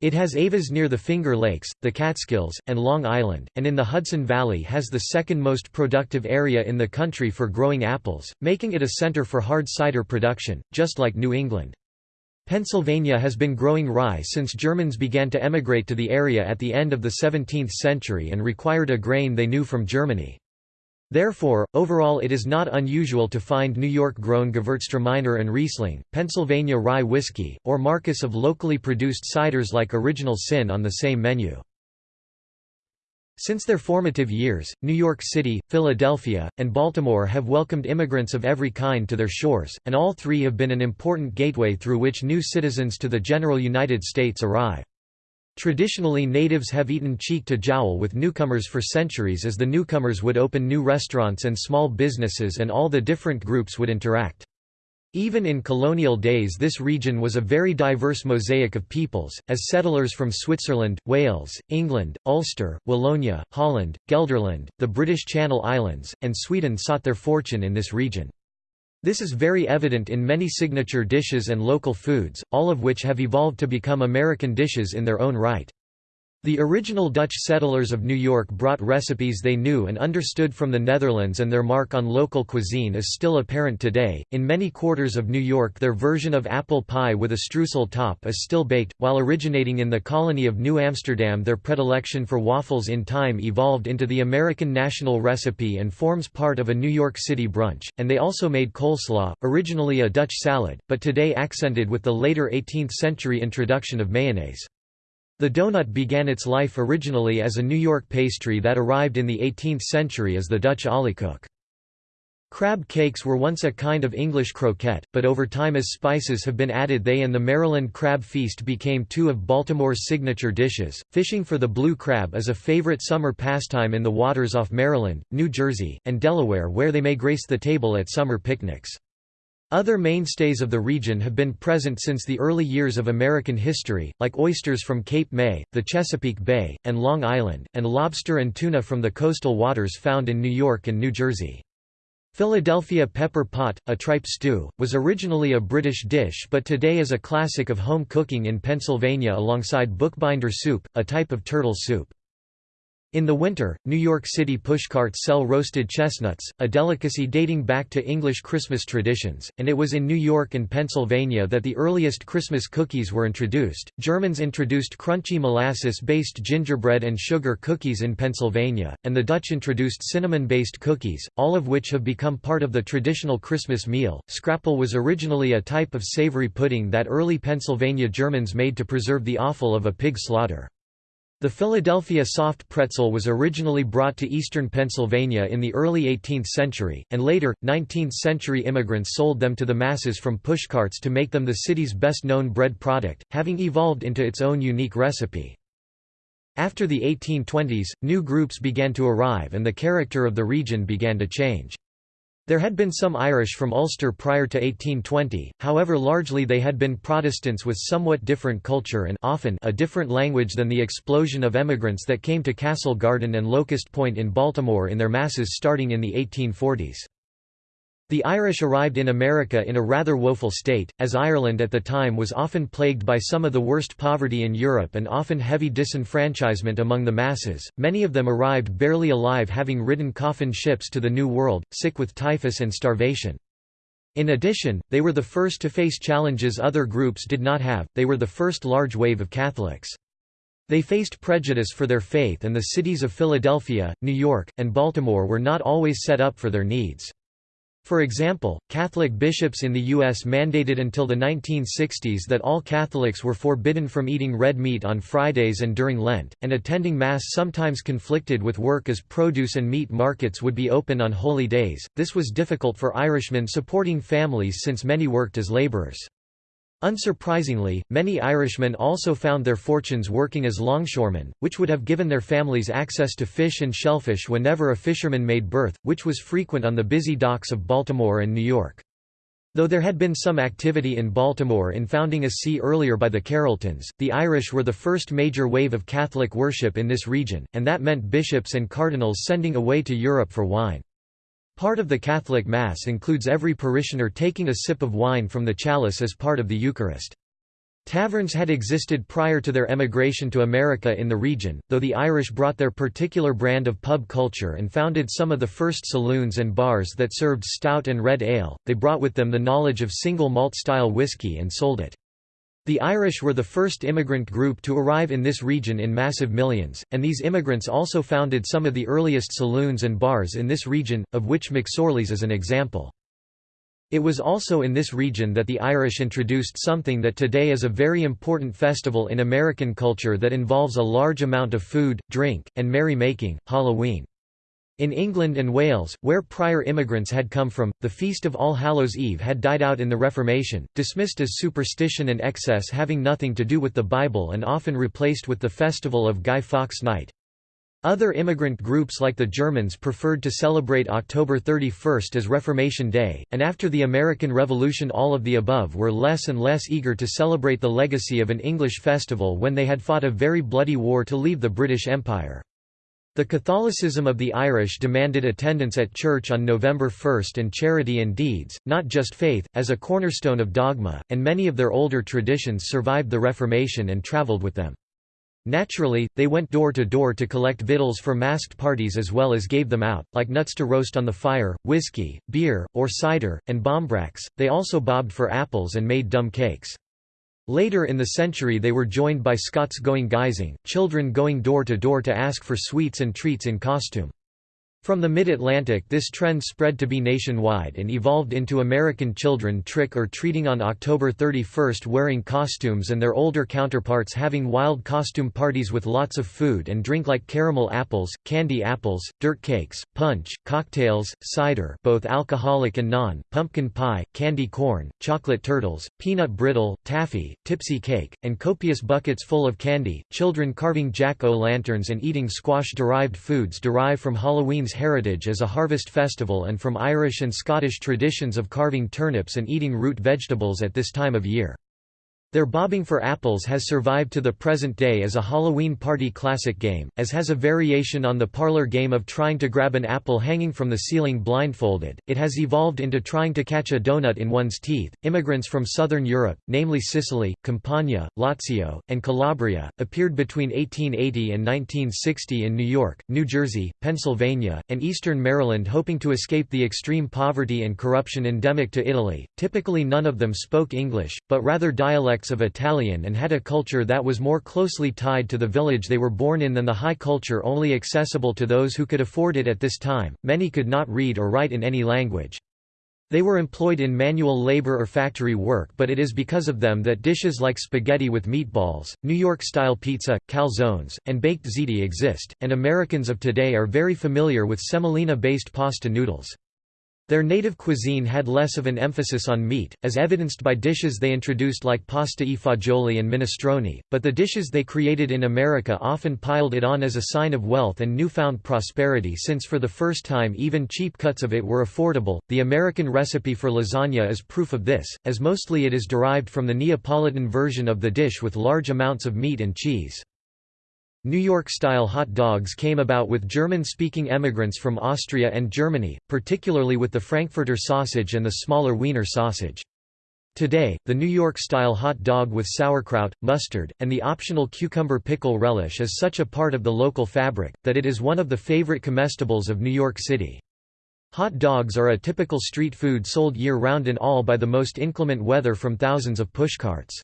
It has AVAs near the Finger Lakes, the Catskills, and Long Island, and in the Hudson Valley has the second most productive area in the country for growing apples, making it a center for hard cider production, just like New England. Pennsylvania has been growing rye since Germans began to emigrate to the area at the end of the 17th century and required a grain they knew from Germany. Therefore, overall it is not unusual to find New York-grown Gewürztraminer and Riesling, Pennsylvania rye whiskey, or marques of locally produced ciders like Original Sin on the same menu. Since their formative years, New York City, Philadelphia, and Baltimore have welcomed immigrants of every kind to their shores, and all three have been an important gateway through which new citizens to the general United States arrive. Traditionally natives have eaten cheek to jowl with newcomers for centuries as the newcomers would open new restaurants and small businesses and all the different groups would interact. Even in colonial days this region was a very diverse mosaic of peoples, as settlers from Switzerland, Wales, England, Ulster, Wallonia, Holland, Gelderland, the British Channel Islands, and Sweden sought their fortune in this region. This is very evident in many signature dishes and local foods, all of which have evolved to become American dishes in their own right. The original Dutch settlers of New York brought recipes they knew and understood from the Netherlands and their mark on local cuisine is still apparent today. In many quarters of New York their version of apple pie with a streusel top is still baked, while originating in the colony of New Amsterdam their predilection for waffles in time evolved into the American national recipe and forms part of a New York City brunch, and they also made coleslaw, originally a Dutch salad, but today accented with the later 18th century introduction of mayonnaise. The donut began its life originally as a New York pastry that arrived in the 18th century as the Dutch oliekoek. Crab cakes were once a kind of English croquette, but over time as spices have been added they and the Maryland crab feast became two of Baltimore's signature dishes. Fishing for the blue crab is a favorite summer pastime in the waters off Maryland, New Jersey, and Delaware where they may grace the table at summer picnics. Other mainstays of the region have been present since the early years of American history, like oysters from Cape May, the Chesapeake Bay, and Long Island, and lobster and tuna from the coastal waters found in New York and New Jersey. Philadelphia pepper pot, a tripe stew, was originally a British dish but today is a classic of home cooking in Pennsylvania alongside bookbinder soup, a type of turtle soup. In the winter, New York City pushcarts sell roasted chestnuts, a delicacy dating back to English Christmas traditions, and it was in New York and Pennsylvania that the earliest Christmas cookies were introduced. Germans introduced crunchy molasses based gingerbread and sugar cookies in Pennsylvania, and the Dutch introduced cinnamon based cookies, all of which have become part of the traditional Christmas meal. Scrapple was originally a type of savory pudding that early Pennsylvania Germans made to preserve the offal of a pig slaughter. The Philadelphia soft pretzel was originally brought to eastern Pennsylvania in the early 18th century, and later, 19th-century immigrants sold them to the masses from pushcarts to make them the city's best-known bread product, having evolved into its own unique recipe. After the 1820s, new groups began to arrive and the character of the region began to change. There had been some Irish from Ulster prior to 1820, however largely they had been Protestants with somewhat different culture and often a different language than the explosion of emigrants that came to Castle Garden and Locust Point in Baltimore in their masses starting in the 1840s. The Irish arrived in America in a rather woeful state, as Ireland at the time was often plagued by some of the worst poverty in Europe and often heavy disenfranchisement among the masses. Many of them arrived barely alive, having ridden coffin ships to the New World, sick with typhus and starvation. In addition, they were the first to face challenges other groups did not have, they were the first large wave of Catholics. They faced prejudice for their faith and the cities of Philadelphia, New York, and Baltimore were not always set up for their needs. For example, Catholic bishops in the U.S. mandated until the 1960s that all Catholics were forbidden from eating red meat on Fridays and during Lent, and attending Mass sometimes conflicted with work as produce and meat markets would be open on holy days. This was difficult for Irishmen supporting families since many worked as laborers. Unsurprisingly, many Irishmen also found their fortunes working as longshoremen, which would have given their families access to fish and shellfish whenever a fisherman made berth, which was frequent on the busy docks of Baltimore and New York. Though there had been some activity in Baltimore in founding a see earlier by the Carrolltons, the Irish were the first major wave of Catholic worship in this region, and that meant bishops and cardinals sending away to Europe for wine. Part of the Catholic Mass includes every parishioner taking a sip of wine from the chalice as part of the Eucharist. Taverns had existed prior to their emigration to America in the region, though the Irish brought their particular brand of pub culture and founded some of the first saloons and bars that served stout and red ale, they brought with them the knowledge of single malt style whiskey and sold it. The Irish were the first immigrant group to arrive in this region in massive millions, and these immigrants also founded some of the earliest saloons and bars in this region, of which McSorley's is an example. It was also in this region that the Irish introduced something that today is a very important festival in American culture that involves a large amount of food, drink, and merry-making, Halloween. In England and Wales, where prior immigrants had come from, the Feast of All Hallows Eve had died out in the Reformation, dismissed as superstition and excess having nothing to do with the Bible and often replaced with the festival of Guy Fawkes Night. Other immigrant groups like the Germans preferred to celebrate October 31 as Reformation Day, and after the American Revolution all of the above were less and less eager to celebrate the legacy of an English festival when they had fought a very bloody war to leave the British Empire. The Catholicism of the Irish demanded attendance at church on November 1 and charity and deeds, not just faith, as a cornerstone of dogma, and many of their older traditions survived the Reformation and travelled with them. Naturally, they went door to door to collect victuals for masked parties as well as gave them out, like nuts to roast on the fire, whiskey, beer, or cider, and barmbracks. They also bobbed for apples and made dumb cakes. Later in the century they were joined by Scots going guising, children going door to door to ask for sweets and treats in costume. From the mid-Atlantic this trend spread to be nationwide and evolved into American children trick-or-treating on October 31 wearing costumes and their older counterparts having wild costume parties with lots of food and drink like caramel apples, candy apples, dirt cakes, punch, cocktails, cider both alcoholic and non, pumpkin pie, candy corn, chocolate turtles, peanut brittle, taffy, tipsy cake, and copious buckets full of candy, children carving jack-o'-lanterns and eating squash-derived foods derived from Halloween's heritage as a harvest festival and from Irish and Scottish traditions of carving turnips and eating root vegetables at this time of year. Their bobbing for apples has survived to the present day as a Halloween party classic game, as has a variation on the parlor game of trying to grab an apple hanging from the ceiling blindfolded. It has evolved into trying to catch a donut in one's teeth. Immigrants from southern Europe, namely Sicily, Campania, Lazio, and Calabria, appeared between 1880 and 1960 in New York, New Jersey, Pennsylvania, and eastern Maryland hoping to escape the extreme poverty and corruption endemic to Italy. Typically none of them spoke English, but rather dialects of Italian and had a culture that was more closely tied to the village they were born in than the high culture only accessible to those who could afford it at this time. Many could not read or write in any language. They were employed in manual labor or factory work but it is because of them that dishes like spaghetti with meatballs, New York-style pizza, calzones, and baked ziti exist, and Americans of today are very familiar with semolina-based pasta noodles. Their native cuisine had less of an emphasis on meat, as evidenced by dishes they introduced like pasta e fagioli and minestrone, but the dishes they created in America often piled it on as a sign of wealth and newfound prosperity since for the first time even cheap cuts of it were affordable. The American recipe for lasagna is proof of this, as mostly it is derived from the Neapolitan version of the dish with large amounts of meat and cheese. New York-style hot dogs came about with German-speaking emigrants from Austria and Germany, particularly with the Frankfurter sausage and the smaller Wiener sausage. Today, the New York-style hot dog with sauerkraut, mustard, and the optional cucumber pickle relish is such a part of the local fabric, that it is one of the favorite comestibles of New York City. Hot dogs are a typical street food sold year-round in all by the most inclement weather from thousands of pushcarts.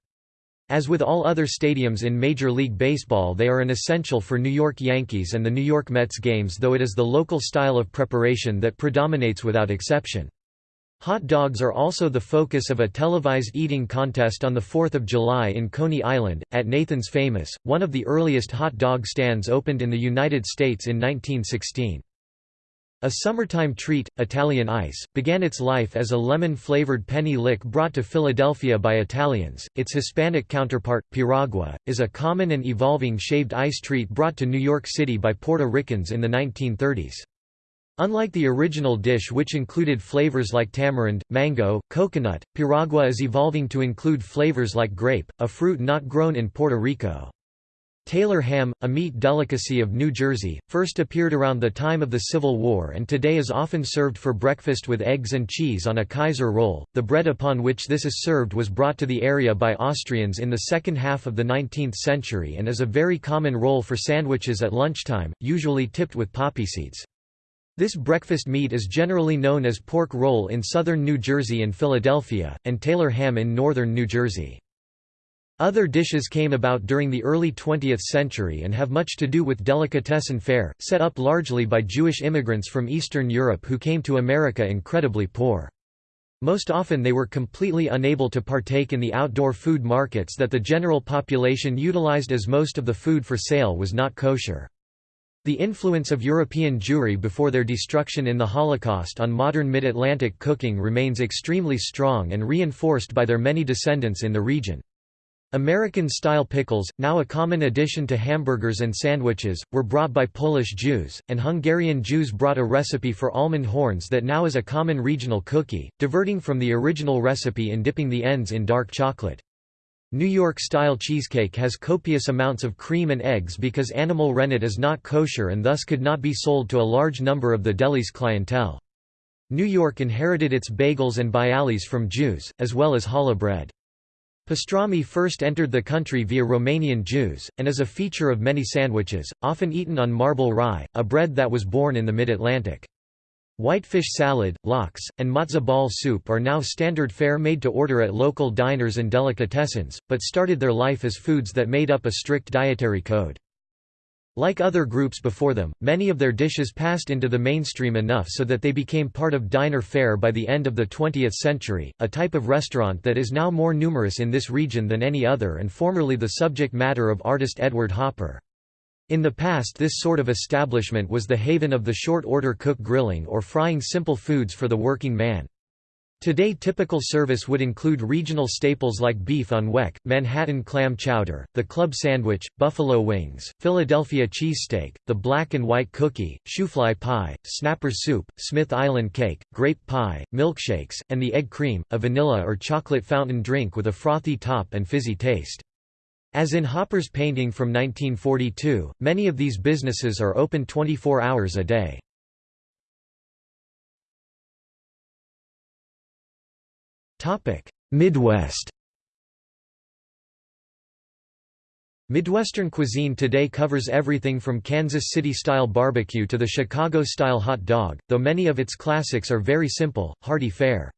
As with all other stadiums in Major League Baseball they are an essential for New York Yankees and the New York Mets games though it is the local style of preparation that predominates without exception. Hot dogs are also the focus of a televised eating contest on 4 July in Coney Island, at Nathan's Famous, one of the earliest hot dog stands opened in the United States in 1916. A summertime treat, Italian ice, began its life as a lemon-flavored penny lick brought to Philadelphia by Italians. Its Hispanic counterpart, piragua, is a common and evolving shaved ice treat brought to New York City by Puerto Ricans in the 1930s. Unlike the original dish which included flavors like tamarind, mango, coconut, piragua is evolving to include flavors like grape, a fruit not grown in Puerto Rico. Taylor ham, a meat delicacy of New Jersey, first appeared around the time of the Civil War and today is often served for breakfast with eggs and cheese on a Kaiser roll. The bread upon which this is served was brought to the area by Austrians in the second half of the 19th century and is a very common roll for sandwiches at lunchtime, usually tipped with poppy seeds. This breakfast meat is generally known as pork roll in southern New Jersey and Philadelphia, and Taylor ham in northern New Jersey. Other dishes came about during the early 20th century and have much to do with delicatessen fare, set up largely by Jewish immigrants from Eastern Europe who came to America incredibly poor. Most often they were completely unable to partake in the outdoor food markets that the general population utilized as most of the food for sale was not kosher. The influence of European Jewry before their destruction in the Holocaust on modern Mid-Atlantic cooking remains extremely strong and reinforced by their many descendants in the region. American-style pickles, now a common addition to hamburgers and sandwiches, were brought by Polish Jews, and Hungarian Jews brought a recipe for almond horns that now is a common regional cookie, diverting from the original recipe in dipping the ends in dark chocolate. New York-style cheesecake has copious amounts of cream and eggs because animal rennet is not kosher and thus could not be sold to a large number of the deli's clientele. New York inherited its bagels and bialys from Jews, as well as challah bread. Pastrami first entered the country via Romanian Jews, and is a feature of many sandwiches, often eaten on marble rye, a bread that was born in the mid-Atlantic. Whitefish salad, lox, and matzo ball soup are now standard fare made to order at local diners and delicatessens, but started their life as foods that made up a strict dietary code. Like other groups before them, many of their dishes passed into the mainstream enough so that they became part of diner fare by the end of the 20th century, a type of restaurant that is now more numerous in this region than any other and formerly the subject matter of artist Edward Hopper. In the past this sort of establishment was the haven of the short-order cook grilling or frying simple foods for the working man. Today typical service would include regional staples like beef on weck, Manhattan clam chowder, the club sandwich, buffalo wings, Philadelphia cheesesteak, the black and white cookie, shoofly pie, snapper soup, Smith Island cake, grape pie, milkshakes, and the egg cream, a vanilla or chocolate fountain drink with a frothy top and fizzy taste. As in Hopper's painting from 1942, many of these businesses are open 24 hours a day. Midwest Midwestern cuisine today covers everything from Kansas City-style barbecue to the Chicago-style hot dog, though many of its classics are very simple, hearty fare.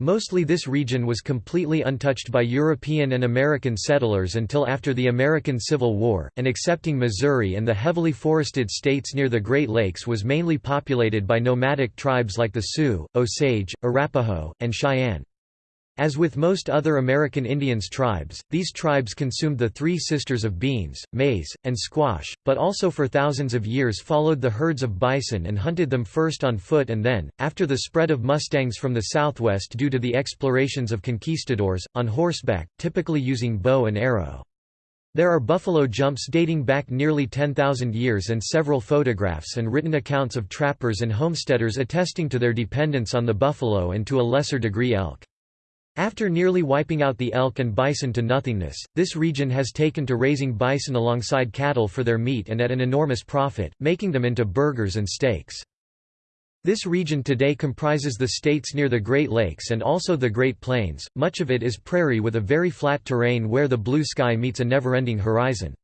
Mostly this region was completely untouched by European and American settlers until after the American Civil War, and excepting Missouri and the heavily forested states near the Great Lakes was mainly populated by nomadic tribes like the Sioux, Osage, Arapaho, and Cheyenne. As with most other American Indians tribes, these tribes consumed the three sisters of beans, maize, and squash, but also for thousands of years followed the herds of bison and hunted them first on foot and then, after the spread of mustangs from the southwest due to the explorations of conquistadors, on horseback, typically using bow and arrow. There are buffalo jumps dating back nearly 10,000 years and several photographs and written accounts of trappers and homesteaders attesting to their dependence on the buffalo and to a lesser degree elk. After nearly wiping out the elk and bison to nothingness, this region has taken to raising bison alongside cattle for their meat and at an enormous profit, making them into burgers and steaks. This region today comprises the states near the Great Lakes and also the Great Plains, much of it is prairie with a very flat terrain where the blue sky meets a never-ending horizon.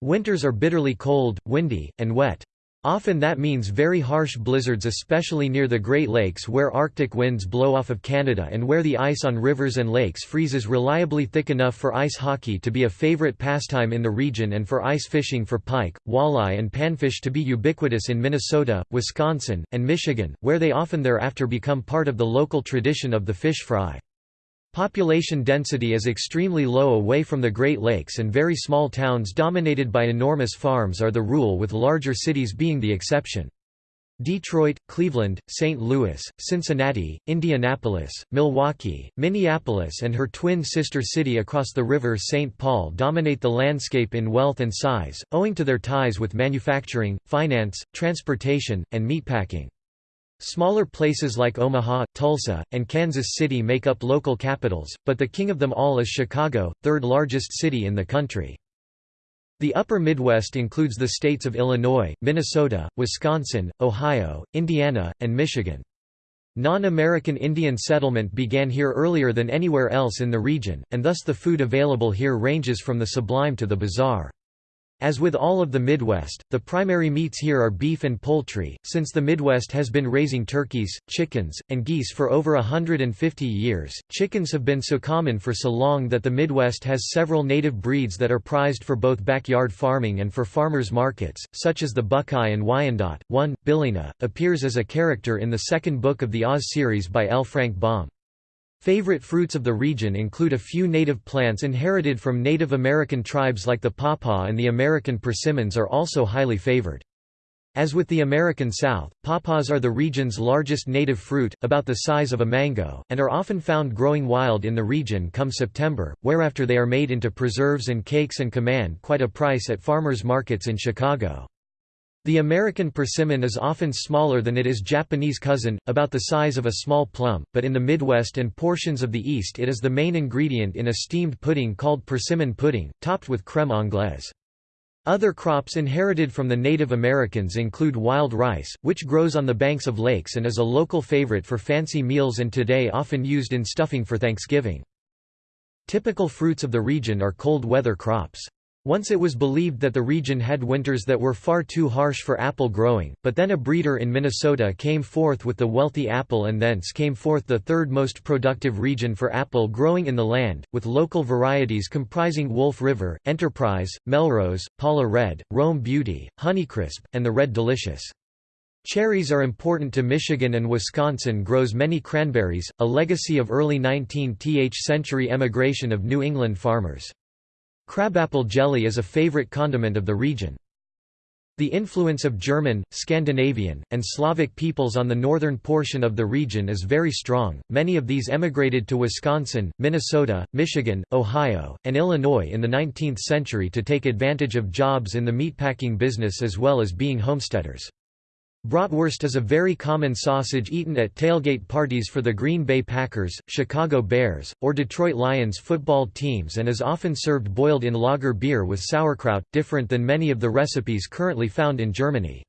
Winters are bitterly cold, windy, and wet. Often that means very harsh blizzards especially near the Great Lakes where Arctic winds blow off of Canada and where the ice on rivers and lakes freezes reliably thick enough for ice hockey to be a favorite pastime in the region and for ice fishing for pike, walleye and panfish to be ubiquitous in Minnesota, Wisconsin, and Michigan, where they often thereafter become part of the local tradition of the fish fry. Population density is extremely low away from the Great Lakes and very small towns dominated by enormous farms are the rule with larger cities being the exception. Detroit, Cleveland, St. Louis, Cincinnati, Indianapolis, Milwaukee, Minneapolis and her twin sister city across the river St. Paul dominate the landscape in wealth and size, owing to their ties with manufacturing, finance, transportation, and meatpacking. Smaller places like Omaha, Tulsa, and Kansas City make up local capitals, but the king of them all is Chicago, third largest city in the country. The upper Midwest includes the states of Illinois, Minnesota, Wisconsin, Ohio, Indiana, and Michigan. Non-American Indian settlement began here earlier than anywhere else in the region, and thus the food available here ranges from the sublime to the bizarre. As with all of the Midwest, the primary meats here are beef and poultry, since the Midwest has been raising turkeys, chickens, and geese for over 150 years. Chickens have been so common for so long that the Midwest has several native breeds that are prized for both backyard farming and for farmers markets, such as the Buckeye and Wyandotte. One, Billina, appears as a character in the second book of the Oz series by L. Frank Baum. Favorite fruits of the region include a few native plants inherited from Native American tribes like the pawpaw and the American persimmons are also highly favored. As with the American South, pawpaws are the region's largest native fruit, about the size of a mango, and are often found growing wild in the region come September, whereafter they are made into preserves and cakes and command quite a price at farmers markets in Chicago. The American persimmon is often smaller than it is Japanese cousin, about the size of a small plum, but in the Midwest and portions of the East it is the main ingredient in a steamed pudding called persimmon pudding, topped with crème anglaise. Other crops inherited from the Native Americans include wild rice, which grows on the banks of lakes and is a local favorite for fancy meals and today often used in stuffing for Thanksgiving. Typical fruits of the region are cold weather crops. Once it was believed that the region had winters that were far too harsh for apple growing, but then a breeder in Minnesota came forth with the wealthy apple and thence came forth the third most productive region for apple growing in the land, with local varieties comprising Wolf River, Enterprise, Melrose, Paula Red, Rome Beauty, Honeycrisp, and the Red Delicious. Cherries are important to Michigan and Wisconsin grows many cranberries, a legacy of early 19th century emigration of New England farmers. Crabapple jelly is a favorite condiment of the region. The influence of German, Scandinavian, and Slavic peoples on the northern portion of the region is very strong. Many of these emigrated to Wisconsin, Minnesota, Michigan, Ohio, and Illinois in the 19th century to take advantage of jobs in the meatpacking business as well as being homesteaders. Bratwurst is a very common sausage eaten at tailgate parties for the Green Bay Packers, Chicago Bears, or Detroit Lions football teams and is often served boiled in lager beer with sauerkraut, different than many of the recipes currently found in Germany.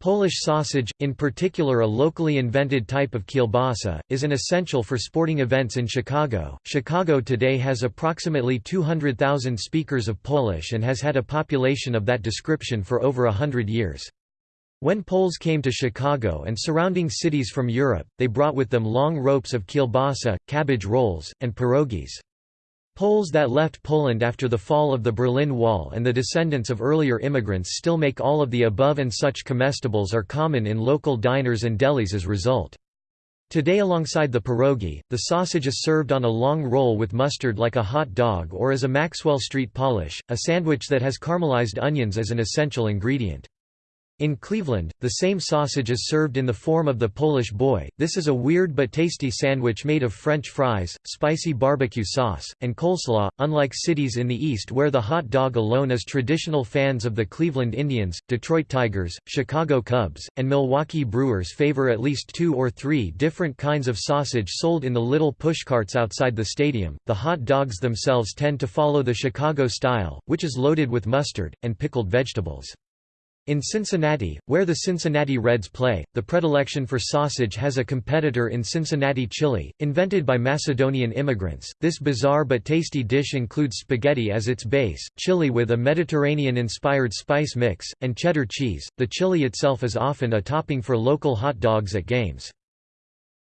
Polish sausage, in particular a locally invented type of kielbasa, is an essential for sporting events in Chicago. Chicago today has approximately 200,000 speakers of Polish and has had a population of that description for over a hundred years. When Poles came to Chicago and surrounding cities from Europe, they brought with them long ropes of kielbasa, cabbage rolls, and pierogies. Poles that left Poland after the fall of the Berlin Wall and the descendants of earlier immigrants still make all of the above and such comestibles are common in local diners and delis as a result. Today alongside the pierogi, the sausage is served on a long roll with mustard like a hot dog or as a Maxwell Street Polish, a sandwich that has caramelized onions as an essential ingredient. In Cleveland, the same sausage is served in the form of the Polish boy. This is a weird but tasty sandwich made of French fries, spicy barbecue sauce, and coleslaw. Unlike cities in the East where the hot dog alone is traditional fans of the Cleveland Indians, Detroit Tigers, Chicago Cubs, and Milwaukee Brewers favor at least two or three different kinds of sausage sold in the little pushcarts outside the stadium. The hot dogs themselves tend to follow the Chicago style, which is loaded with mustard and pickled vegetables. In Cincinnati, where the Cincinnati Reds play, the predilection for sausage has a competitor in Cincinnati chili, invented by Macedonian immigrants. This bizarre but tasty dish includes spaghetti as its base, chili with a Mediterranean-inspired spice mix, and cheddar cheese. The chili itself is often a topping for local hot dogs at games.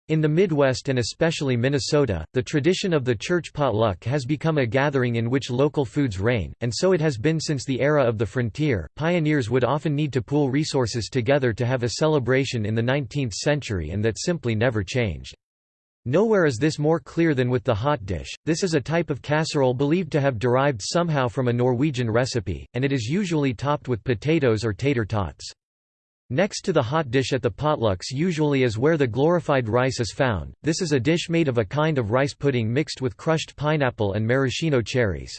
In the Midwest and especially Minnesota, the tradition of the church potluck has become a gathering in which local foods reign, and so it has been since the era of the frontier. Pioneers would often need to pool resources together to have a celebration in the 19th century and that simply never changed. Nowhere is this more clear than with the hot dish. This is a type of casserole believed to have derived somehow from a Norwegian recipe, and it is usually topped with potatoes or tater tots. Next to the hot dish at the potlucks usually is where the glorified rice is found, this is a dish made of a kind of rice pudding mixed with crushed pineapple and maraschino cherries.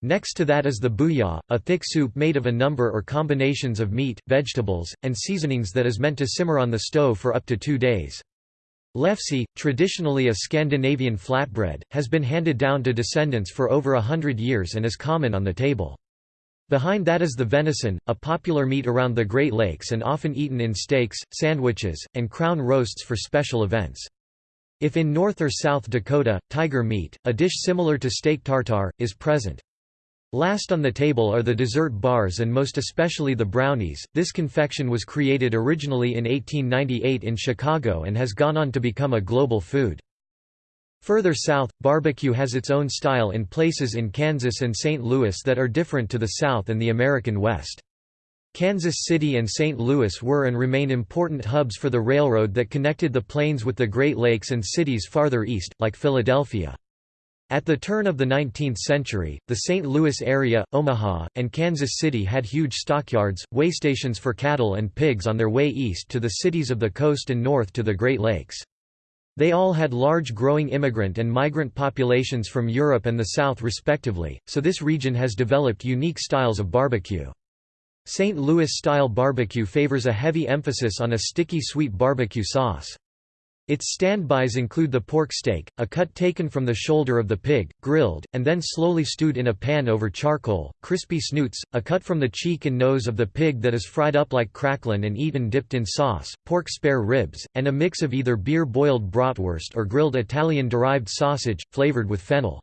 Next to that is the booyah, a thick soup made of a number or combinations of meat, vegetables, and seasonings that is meant to simmer on the stove for up to two days. Lefse, traditionally a Scandinavian flatbread, has been handed down to descendants for over a hundred years and is common on the table. Behind that is the venison, a popular meat around the Great Lakes and often eaten in steaks, sandwiches, and crown roasts for special events. If in North or South Dakota, tiger meat, a dish similar to steak tartare, is present. Last on the table are the dessert bars and most especially the brownies. This confection was created originally in 1898 in Chicago and has gone on to become a global food. Further south, barbecue has its own style in places in Kansas and St. Louis that are different to the South and the American West. Kansas City and St. Louis were and remain important hubs for the railroad that connected the plains with the Great Lakes and cities farther east, like Philadelphia. At the turn of the 19th century, the St. Louis area, Omaha, and Kansas City had huge stockyards, waystations for cattle and pigs on their way east to the cities of the coast and north to the Great Lakes. They all had large growing immigrant and migrant populations from Europe and the South respectively, so this region has developed unique styles of barbecue. St. Louis-style barbecue favors a heavy emphasis on a sticky sweet barbecue sauce. Its standbys include the pork steak, a cut taken from the shoulder of the pig, grilled, and then slowly stewed in a pan over charcoal, crispy snoots, a cut from the cheek and nose of the pig that is fried up like cracklin and eaten dipped in sauce, pork spare ribs, and a mix of either beer-boiled bratwurst or grilled Italian-derived sausage, flavored with fennel.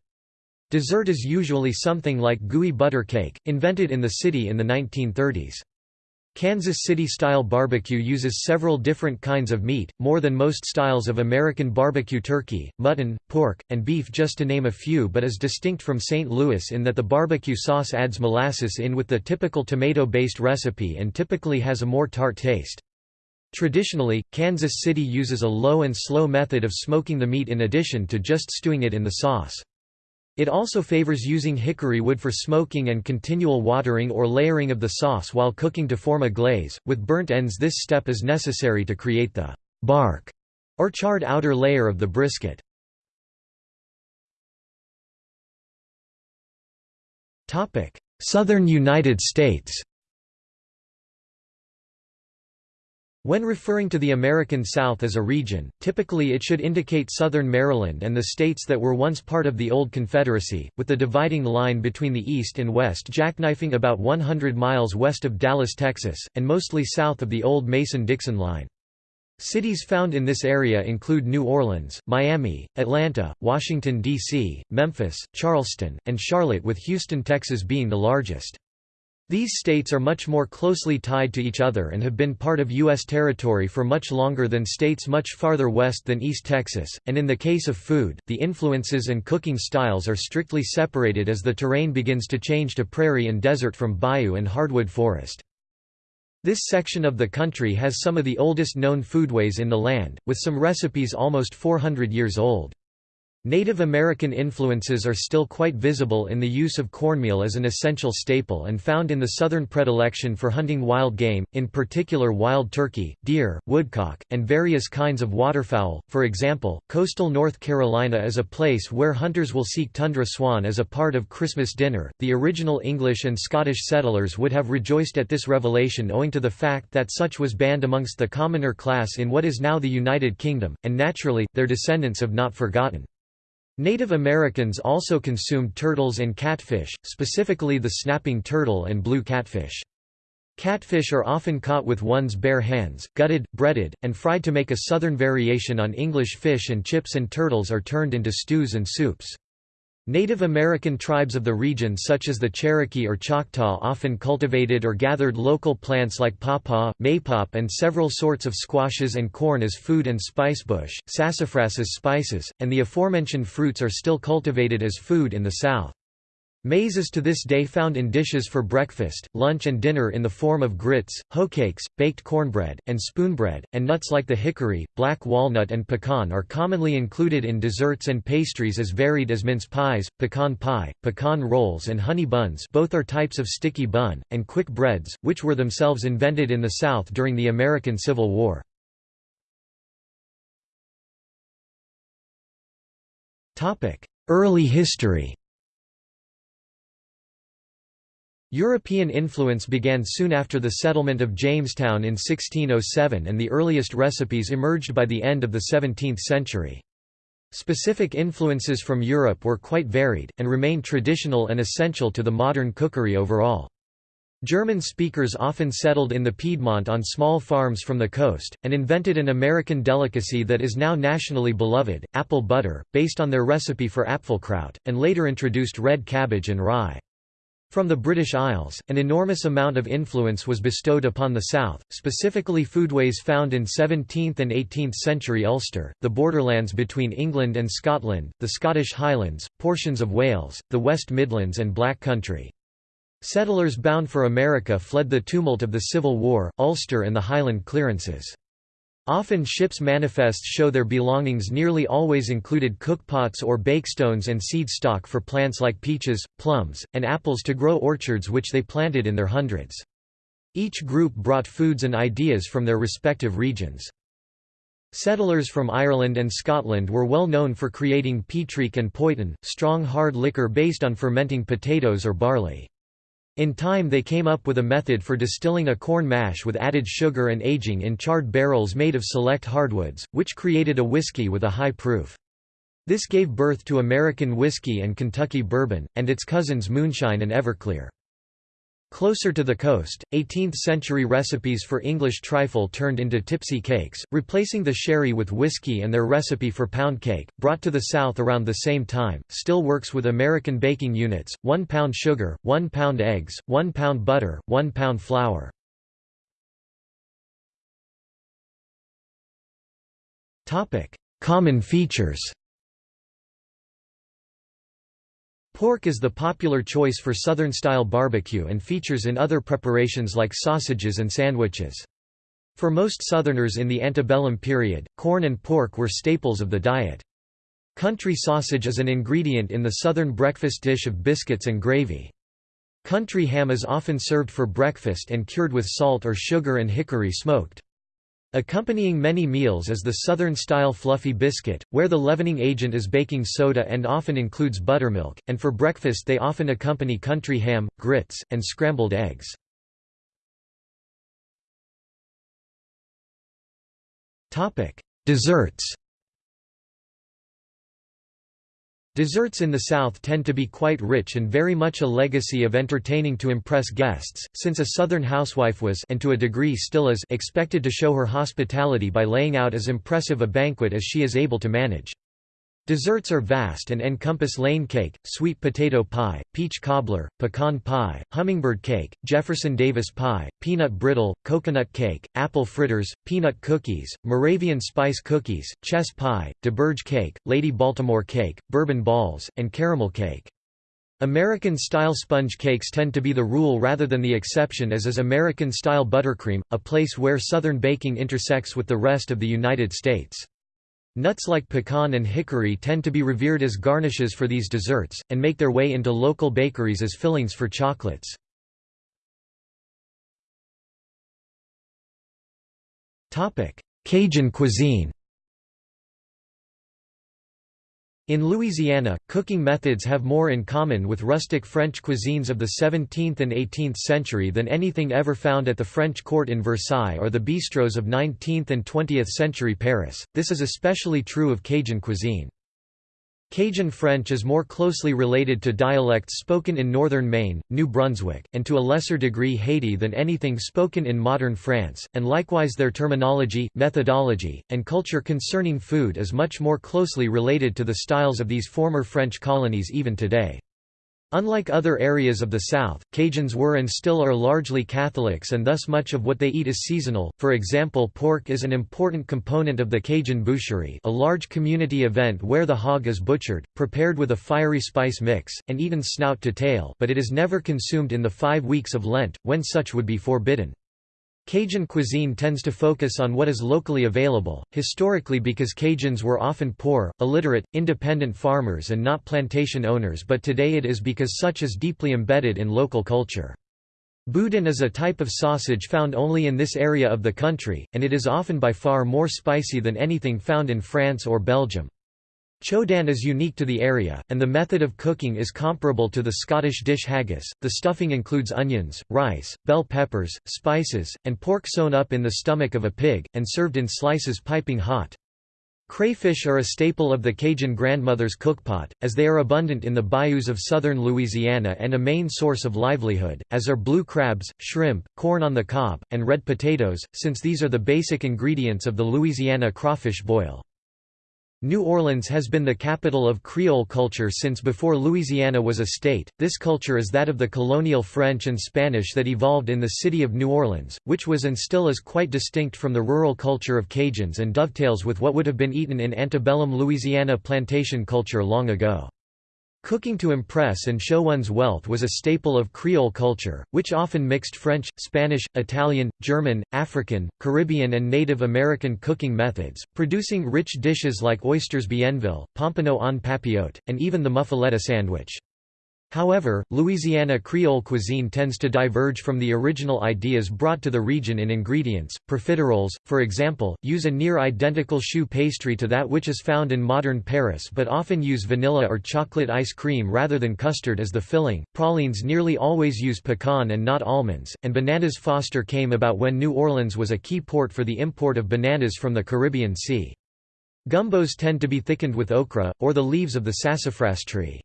Dessert is usually something like gooey butter cake, invented in the city in the 1930s. Kansas City-style barbecue uses several different kinds of meat, more than most styles of American barbecue turkey, mutton, pork, and beef just to name a few but is distinct from St. Louis in that the barbecue sauce adds molasses in with the typical tomato-based recipe and typically has a more tart taste. Traditionally, Kansas City uses a low and slow method of smoking the meat in addition to just stewing it in the sauce. It also favors using hickory wood for smoking and continual watering or layering of the sauce while cooking to form a glaze. With burnt ends, this step is necessary to create the bark or charred outer layer of the brisket. Southern United States. When referring to the American South as a region, typically it should indicate southern Maryland and the states that were once part of the old Confederacy, with the dividing line between the east and west jackknifing about 100 miles west of Dallas, Texas, and mostly south of the old Mason-Dixon line. Cities found in this area include New Orleans, Miami, Atlanta, Washington, D.C., Memphis, Charleston, and Charlotte with Houston, Texas being the largest. These states are much more closely tied to each other and have been part of U.S. territory for much longer than states much farther west than East Texas, and in the case of food, the influences and cooking styles are strictly separated as the terrain begins to change to prairie and desert from bayou and hardwood forest. This section of the country has some of the oldest known foodways in the land, with some recipes almost 400 years old. Native American influences are still quite visible in the use of cornmeal as an essential staple and found in the southern predilection for hunting wild game, in particular wild turkey, deer, woodcock, and various kinds of waterfowl. For example, coastal North Carolina is a place where hunters will seek tundra swan as a part of Christmas dinner. The original English and Scottish settlers would have rejoiced at this revelation owing to the fact that such was banned amongst the commoner class in what is now the United Kingdom, and naturally, their descendants have not forgotten. Native Americans also consumed turtles and catfish, specifically the snapping turtle and blue catfish. Catfish are often caught with one's bare hands, gutted, breaded, and fried to make a southern variation on English fish and chips and turtles are turned into stews and soups. Native American tribes of the region such as the Cherokee or Choctaw often cultivated or gathered local plants like pawpaw, maypop and several sorts of squashes and corn as food and spicebush, sassafras as spices, and the aforementioned fruits are still cultivated as food in the South. Maize is to this day found in dishes for breakfast, lunch and dinner in the form of grits, hoecakes, baked cornbread, and spoonbread, and nuts like the hickory, black walnut and pecan are commonly included in desserts and pastries as varied as mince pies, pecan pie, pecan rolls and honey buns both are types of sticky bun, and quick breads, which were themselves invented in the South during the American Civil War. Early history European influence began soon after the settlement of Jamestown in 1607 and the earliest recipes emerged by the end of the 17th century. Specific influences from Europe were quite varied, and remain traditional and essential to the modern cookery overall. German speakers often settled in the Piedmont on small farms from the coast, and invented an American delicacy that is now nationally beloved, apple butter, based on their recipe for Apfelkraut, and later introduced red cabbage and rye. From the British Isles, an enormous amount of influence was bestowed upon the south, specifically foodways found in 17th and 18th century Ulster, the borderlands between England and Scotland, the Scottish Highlands, portions of Wales, the West Midlands and Black Country. Settlers bound for America fled the tumult of the Civil War, Ulster and the Highland clearances. Often ships' manifests show their belongings nearly always included cookpots or bakestones and seed stock for plants like peaches, plums, and apples to grow orchards which they planted in their hundreds. Each group brought foods and ideas from their respective regions. Settlers from Ireland and Scotland were well known for creating peatreak and poitin, strong hard liquor based on fermenting potatoes or barley. In time they came up with a method for distilling a corn mash with added sugar and aging in charred barrels made of select hardwoods, which created a whiskey with a high proof. This gave birth to American whiskey and Kentucky bourbon, and its cousins moonshine and Everclear. Closer to the coast, 18th-century recipes for English trifle turned into tipsy cakes, replacing the sherry with whiskey and their recipe for pound cake, brought to the south around the same time, still works with American baking units, 1 pound sugar, 1 pound eggs, 1 pound butter, 1 pound flour. Common features Pork is the popular choice for Southern-style barbecue and features in other preparations like sausages and sandwiches. For most Southerners in the antebellum period, corn and pork were staples of the diet. Country sausage is an ingredient in the Southern breakfast dish of biscuits and gravy. Country ham is often served for breakfast and cured with salt or sugar and hickory smoked. Accompanying many meals is the Southern-style fluffy biscuit, where the leavening agent is baking soda and often includes buttermilk, and for breakfast they often accompany country ham, grits, and scrambled eggs. Desserts Desserts in the South tend to be quite rich and very much a legacy of entertaining to impress guests, since a Southern housewife was and to a degree still is expected to show her hospitality by laying out as impressive a banquet as she is able to manage. Desserts are vast and encompass lane cake, sweet potato pie, peach cobbler, pecan pie, hummingbird cake, Jefferson Davis pie, peanut brittle, coconut cake, apple fritters, peanut cookies, Moravian spice cookies, chess pie, Doberge cake, Lady Baltimore cake, bourbon balls, and caramel cake. American-style sponge cakes tend to be the rule rather than the exception as is American-style buttercream, a place where Southern baking intersects with the rest of the United States. Nuts like pecan and hickory tend to be revered as garnishes for these desserts, and make their way into local bakeries as fillings for chocolates. Cajun cuisine In Louisiana, cooking methods have more in common with rustic French cuisines of the 17th and 18th century than anything ever found at the French court in Versailles or the bistros of 19th and 20th century Paris. This is especially true of Cajun cuisine. Cajun French is more closely related to dialects spoken in northern Maine, New Brunswick, and to a lesser degree Haiti than anything spoken in modern France, and likewise their terminology, methodology, and culture concerning food is much more closely related to the styles of these former French colonies even today. Unlike other areas of the South, Cajuns were and still are largely Catholics and thus much of what they eat is seasonal, for example pork is an important component of the Cajun boucherie a large community event where the hog is butchered, prepared with a fiery spice mix, and eaten snout to tail but it is never consumed in the five weeks of Lent, when such would be forbidden. Cajun cuisine tends to focus on what is locally available, historically because Cajuns were often poor, illiterate, independent farmers and not plantation owners but today it is because such is deeply embedded in local culture. Boudin is a type of sausage found only in this area of the country, and it is often by far more spicy than anything found in France or Belgium. Chaudin is unique to the area, and the method of cooking is comparable to the Scottish dish haggis. The stuffing includes onions, rice, bell peppers, spices, and pork sewn up in the stomach of a pig, and served in slices piping hot. Crayfish are a staple of the Cajun grandmother's cookpot, as they are abundant in the bayous of southern Louisiana and a main source of livelihood, as are blue crabs, shrimp, corn on the cob, and red potatoes, since these are the basic ingredients of the Louisiana crawfish boil. New Orleans has been the capital of Creole culture since before Louisiana was a state. This culture is that of the colonial French and Spanish that evolved in the city of New Orleans, which was and still is quite distinct from the rural culture of Cajuns and dovetails with what would have been eaten in antebellum Louisiana plantation culture long ago. Cooking to impress and show one's wealth was a staple of Creole culture, which often mixed French, Spanish, Italian, German, African, Caribbean and Native American cooking methods, producing rich dishes like oysters bienville, pompano en papillote, and even the muffaletta sandwich. However, Louisiana Creole cuisine tends to diverge from the original ideas brought to the region in ingredients. Profiteroles, for example, use a near identical choux pastry to that which is found in modern Paris but often use vanilla or chocolate ice cream rather than custard as the filling. Pralines nearly always use pecan and not almonds, and bananas foster came about when New Orleans was a key port for the import of bananas from the Caribbean Sea. Gumbos tend to be thickened with okra, or the leaves of the sassafras tree.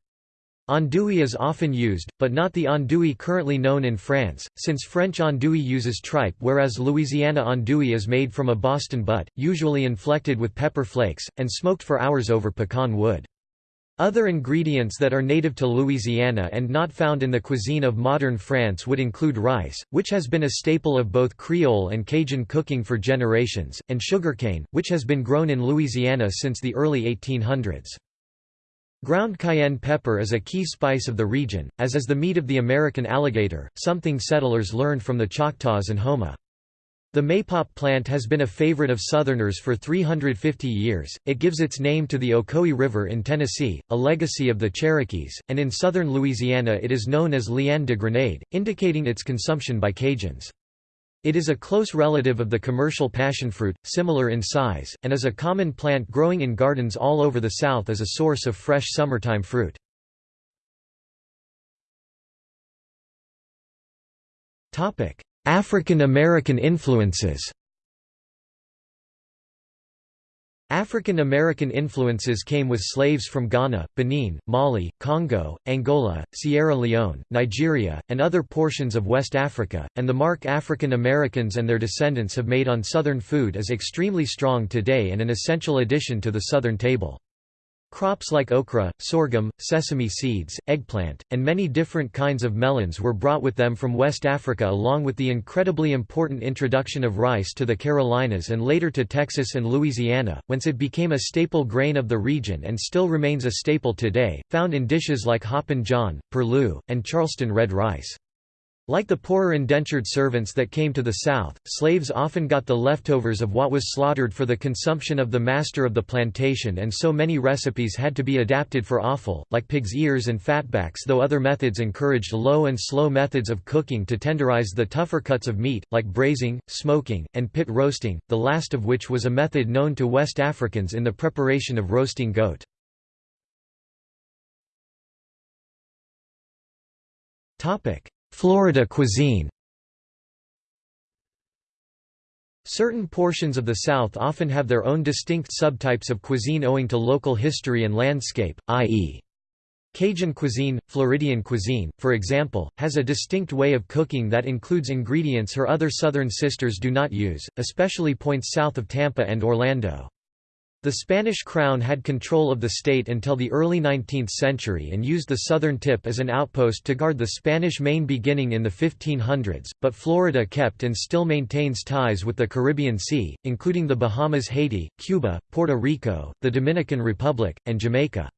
Andouille is often used, but not the andouille currently known in France, since French andouille uses tripe whereas Louisiana andouille is made from a Boston butt, usually inflected with pepper flakes, and smoked for hours over pecan wood. Other ingredients that are native to Louisiana and not found in the cuisine of modern France would include rice, which has been a staple of both Creole and Cajun cooking for generations, and sugarcane, which has been grown in Louisiana since the early 1800s. Ground cayenne pepper is a key spice of the region, as is the meat of the American alligator, something settlers learned from the Choctaws and Houma. The maypop plant has been a favorite of Southerners for 350 years. It gives its name to the Ocoee River in Tennessee, a legacy of the Cherokees, and in southern Louisiana it is known as liane de grenade, indicating its consumption by Cajuns. It is a close relative of the commercial passionfruit, similar in size, and is a common plant growing in gardens all over the South as a source of fresh summertime fruit. African American influences African American influences came with slaves from Ghana, Benin, Mali, Congo, Angola, Sierra Leone, Nigeria, and other portions of West Africa, and the mark African Americans and their descendants have made on Southern food is extremely strong today and an essential addition to the Southern table. Crops like okra, sorghum, sesame seeds, eggplant, and many different kinds of melons were brought with them from West Africa along with the incredibly important introduction of rice to the Carolinas and later to Texas and Louisiana, whence it became a staple grain of the region and still remains a staple today, found in dishes like Hoppin' John, Purloo, and Charleston red rice. Like the poorer indentured servants that came to the South, slaves often got the leftovers of what was slaughtered for the consumption of the master of the plantation and so many recipes had to be adapted for offal, like pig's ears and fatbacks though other methods encouraged low and slow methods of cooking to tenderize the tougher cuts of meat, like braising, smoking, and pit roasting, the last of which was a method known to West Africans in the preparation of roasting goat. Topic Florida cuisine Certain portions of the South often have their own distinct subtypes of cuisine owing to local history and landscape, i.e. Cajun cuisine, Floridian cuisine, for example, has a distinct way of cooking that includes ingredients her other southern sisters do not use, especially points south of Tampa and Orlando. The Spanish crown had control of the state until the early 19th century and used the southern tip as an outpost to guard the Spanish Main beginning in the 1500s, but Florida kept and still maintains ties with the Caribbean Sea, including the Bahamas Haiti, Cuba, Puerto Rico, the Dominican Republic, and Jamaica.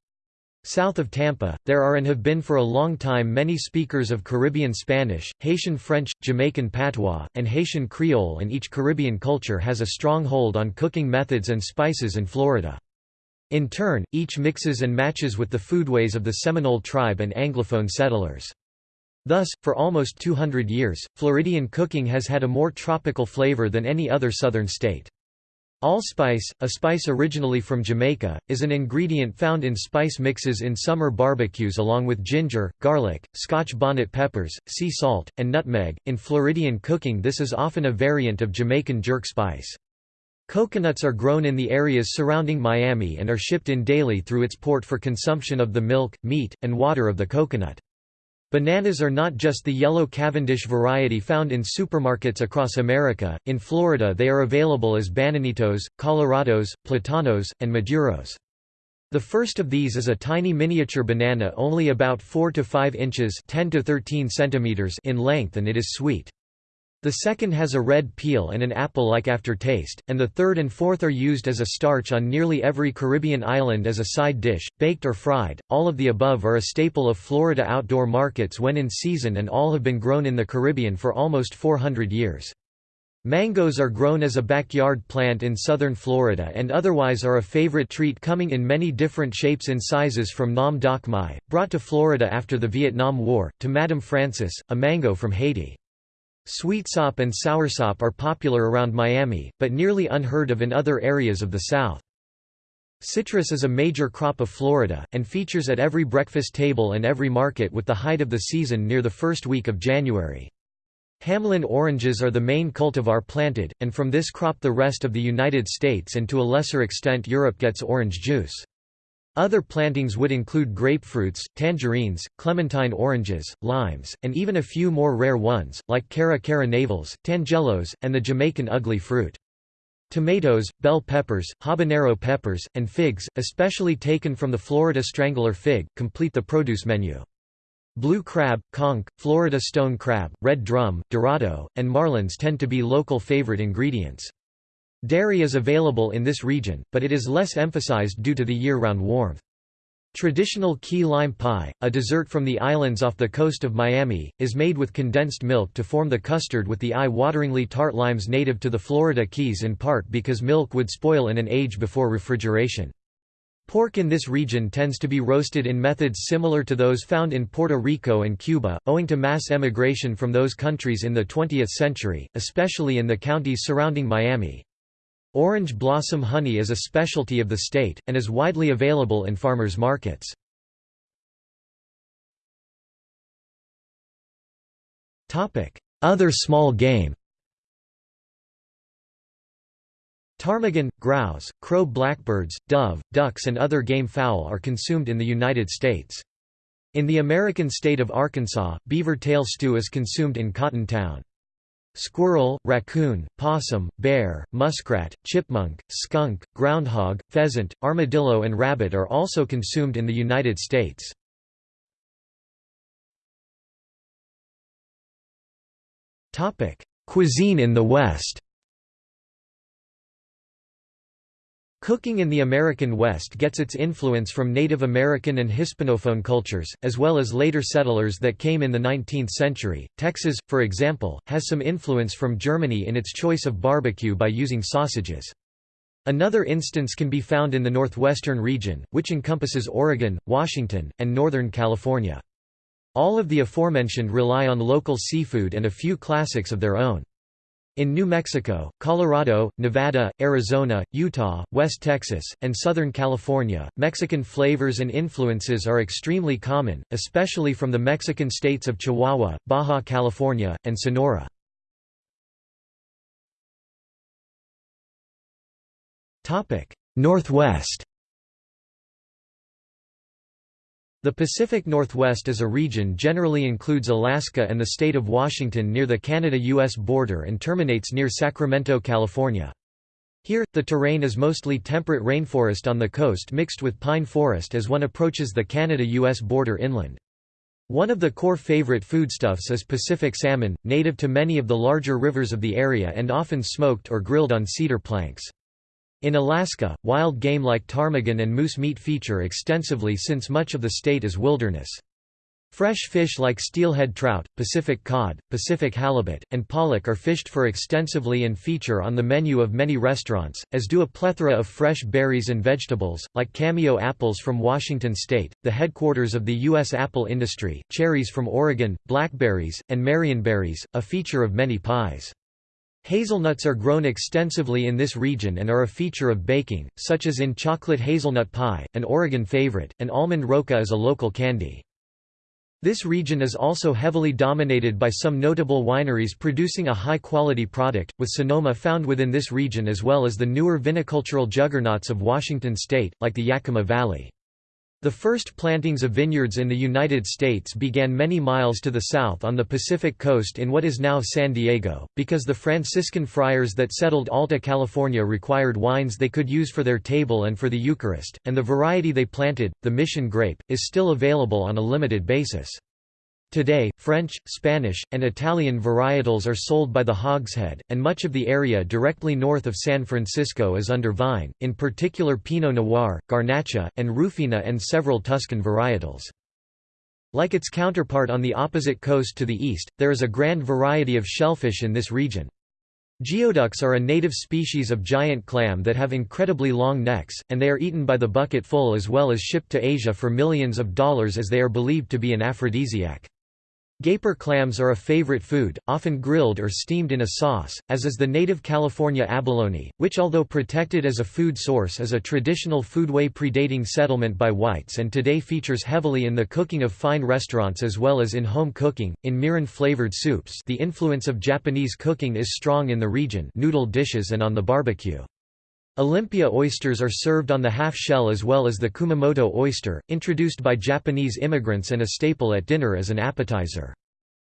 South of Tampa, there are and have been for a long time many speakers of Caribbean Spanish, Haitian French, Jamaican Patois, and Haitian Creole and each Caribbean culture has a strong hold on cooking methods and spices in Florida. In turn, each mixes and matches with the foodways of the Seminole tribe and Anglophone settlers. Thus, for almost 200 years, Floridian cooking has had a more tropical flavor than any other southern state. Allspice, a spice originally from Jamaica, is an ingredient found in spice mixes in summer barbecues along with ginger, garlic, scotch bonnet peppers, sea salt, and nutmeg. In Floridian cooking, this is often a variant of Jamaican jerk spice. Coconuts are grown in the areas surrounding Miami and are shipped in daily through its port for consumption of the milk, meat, and water of the coconut. Bananas are not just the yellow Cavendish variety found in supermarkets across America, in Florida they are available as Bananitos, Colorados, Platanos, and Maduros. The first of these is a tiny miniature banana only about 4 to 5 inches 10 to 13 centimeters in length and it is sweet. The second has a red peel and an apple-like aftertaste, and the third and fourth are used as a starch on nearly every Caribbean island as a side dish, baked or fried. All of the above are a staple of Florida outdoor markets when in season and all have been grown in the Caribbean for almost 400 years. Mangoes are grown as a backyard plant in southern Florida and otherwise are a favorite treat coming in many different shapes and sizes from Nam Doc Mai, brought to Florida after the Vietnam War, to Madame Francis, a mango from Haiti. Sweetsop and soursop are popular around Miami, but nearly unheard of in other areas of the South. Citrus is a major crop of Florida, and features at every breakfast table and every market with the height of the season near the first week of January. Hamlin oranges are the main cultivar planted, and from this crop the rest of the United States and to a lesser extent Europe gets orange juice. Other plantings would include grapefruits, tangerines, clementine oranges, limes, and even a few more rare ones, like Cara cara navels, tangelos, and the Jamaican ugly fruit. Tomatoes, bell peppers, habanero peppers, and figs, especially taken from the Florida strangler fig, complete the produce menu. Blue crab, conch, Florida stone crab, red drum, dorado, and marlins tend to be local favorite ingredients. Dairy is available in this region, but it is less emphasized due to the year-round warmth. Traditional key lime pie, a dessert from the islands off the coast of Miami, is made with condensed milk to form the custard with the eye-wateringly tart limes native to the Florida Keys in part because milk would spoil in an age before refrigeration. Pork in this region tends to be roasted in methods similar to those found in Puerto Rico and Cuba, owing to mass emigration from those countries in the 20th century, especially in the counties surrounding Miami. Orange blossom honey is a specialty of the state, and is widely available in farmers markets. Other small game Ptarmigan, grouse, crow blackbirds, dove, ducks and other game fowl are consumed in the United States. In the American state of Arkansas, beaver tail stew is consumed in Cotton Town. Squirrel, raccoon, possum, bear, muskrat, chipmunk, skunk, groundhog, pheasant, armadillo and rabbit are also consumed in the United States. Cuisine in the West Cooking in the American West gets its influence from Native American and Hispanophone cultures, as well as later settlers that came in the 19th century. Texas, for example, has some influence from Germany in its choice of barbecue by using sausages. Another instance can be found in the northwestern region, which encompasses Oregon, Washington, and Northern California. All of the aforementioned rely on local seafood and a few classics of their own. In New Mexico, Colorado, Nevada, Arizona, Utah, West Texas, and Southern California, Mexican flavors and influences are extremely common, especially from the Mexican states of Chihuahua, Baja California, and Sonora. Northwest The Pacific Northwest as a region generally includes Alaska and the state of Washington near the Canada-US border and terminates near Sacramento, California. Here, the terrain is mostly temperate rainforest on the coast mixed with pine forest as one approaches the Canada-US border inland. One of the core favorite foodstuffs is Pacific salmon, native to many of the larger rivers of the area and often smoked or grilled on cedar planks. In Alaska, wild game like ptarmigan and moose meat feature extensively since much of the state is wilderness. Fresh fish like steelhead trout, Pacific cod, Pacific halibut, and pollock are fished for extensively and feature on the menu of many restaurants, as do a plethora of fresh berries and vegetables, like cameo apples from Washington state, the headquarters of the U.S. apple industry, cherries from Oregon, blackberries, and marionberries, a feature of many pies. Hazelnuts are grown extensively in this region and are a feature of baking, such as in chocolate hazelnut pie, an Oregon favorite, and almond roca is a local candy. This region is also heavily dominated by some notable wineries producing a high-quality product, with Sonoma found within this region as well as the newer vinicultural juggernauts of Washington state, like the Yakima Valley. The first plantings of vineyards in the United States began many miles to the south on the Pacific coast in what is now San Diego, because the Franciscan friars that settled Alta California required wines they could use for their table and for the Eucharist, and the variety they planted, the mission grape, is still available on a limited basis. Today, French, Spanish, and Italian varietals are sold by the hogshead, and much of the area directly north of San Francisco is under vine, in particular Pinot Noir, Garnacha, and Rufina and several Tuscan varietals. Like its counterpart on the opposite coast to the east, there is a grand variety of shellfish in this region. Geoducks are a native species of giant clam that have incredibly long necks, and they are eaten by the bucketful as well as shipped to Asia for millions of dollars as they are believed to be an aphrodisiac. Gaper clams are a favorite food, often grilled or steamed in a sauce, as is the native California abalone, which although protected as a food source is a traditional foodway predating settlement by whites and today features heavily in the cooking of fine restaurants as well as in home cooking, in mirin-flavored soups the influence of Japanese cooking is strong in the region noodle dishes and on the barbecue. Olympia oysters are served on the half-shell as well as the Kumamoto oyster, introduced by Japanese immigrants and a staple at dinner as an appetizer.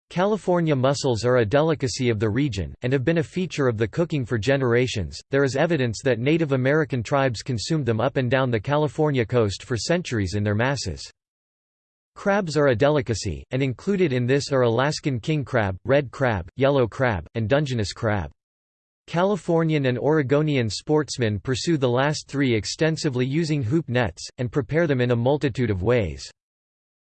California mussels are a delicacy of the region, and have been a feature of the cooking for generations. There is evidence that Native American tribes consumed them up and down the California coast for centuries in their masses. Crabs are a delicacy, and included in this are Alaskan king crab, red crab, yellow crab, and Dungeness crab. Californian and Oregonian sportsmen pursue the last three extensively using hoop nets, and prepare them in a multitude of ways.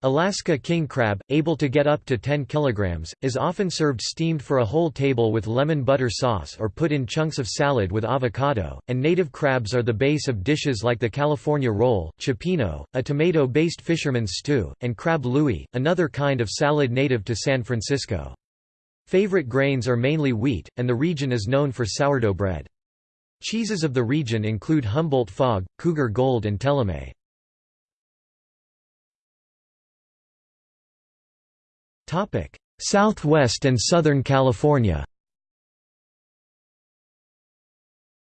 Alaska king crab, able to get up to 10 kilograms, is often served steamed for a whole table with lemon butter sauce or put in chunks of salad with avocado, and native crabs are the base of dishes like the California roll, cioppino, a tomato-based fisherman's stew, and crab louie, another kind of salad native to San Francisco. Favorite grains are mainly wheat, and the region is known for sourdough bread. Cheeses of the region include Humboldt Fog, Cougar Gold and Teleme. Southwest and Southern California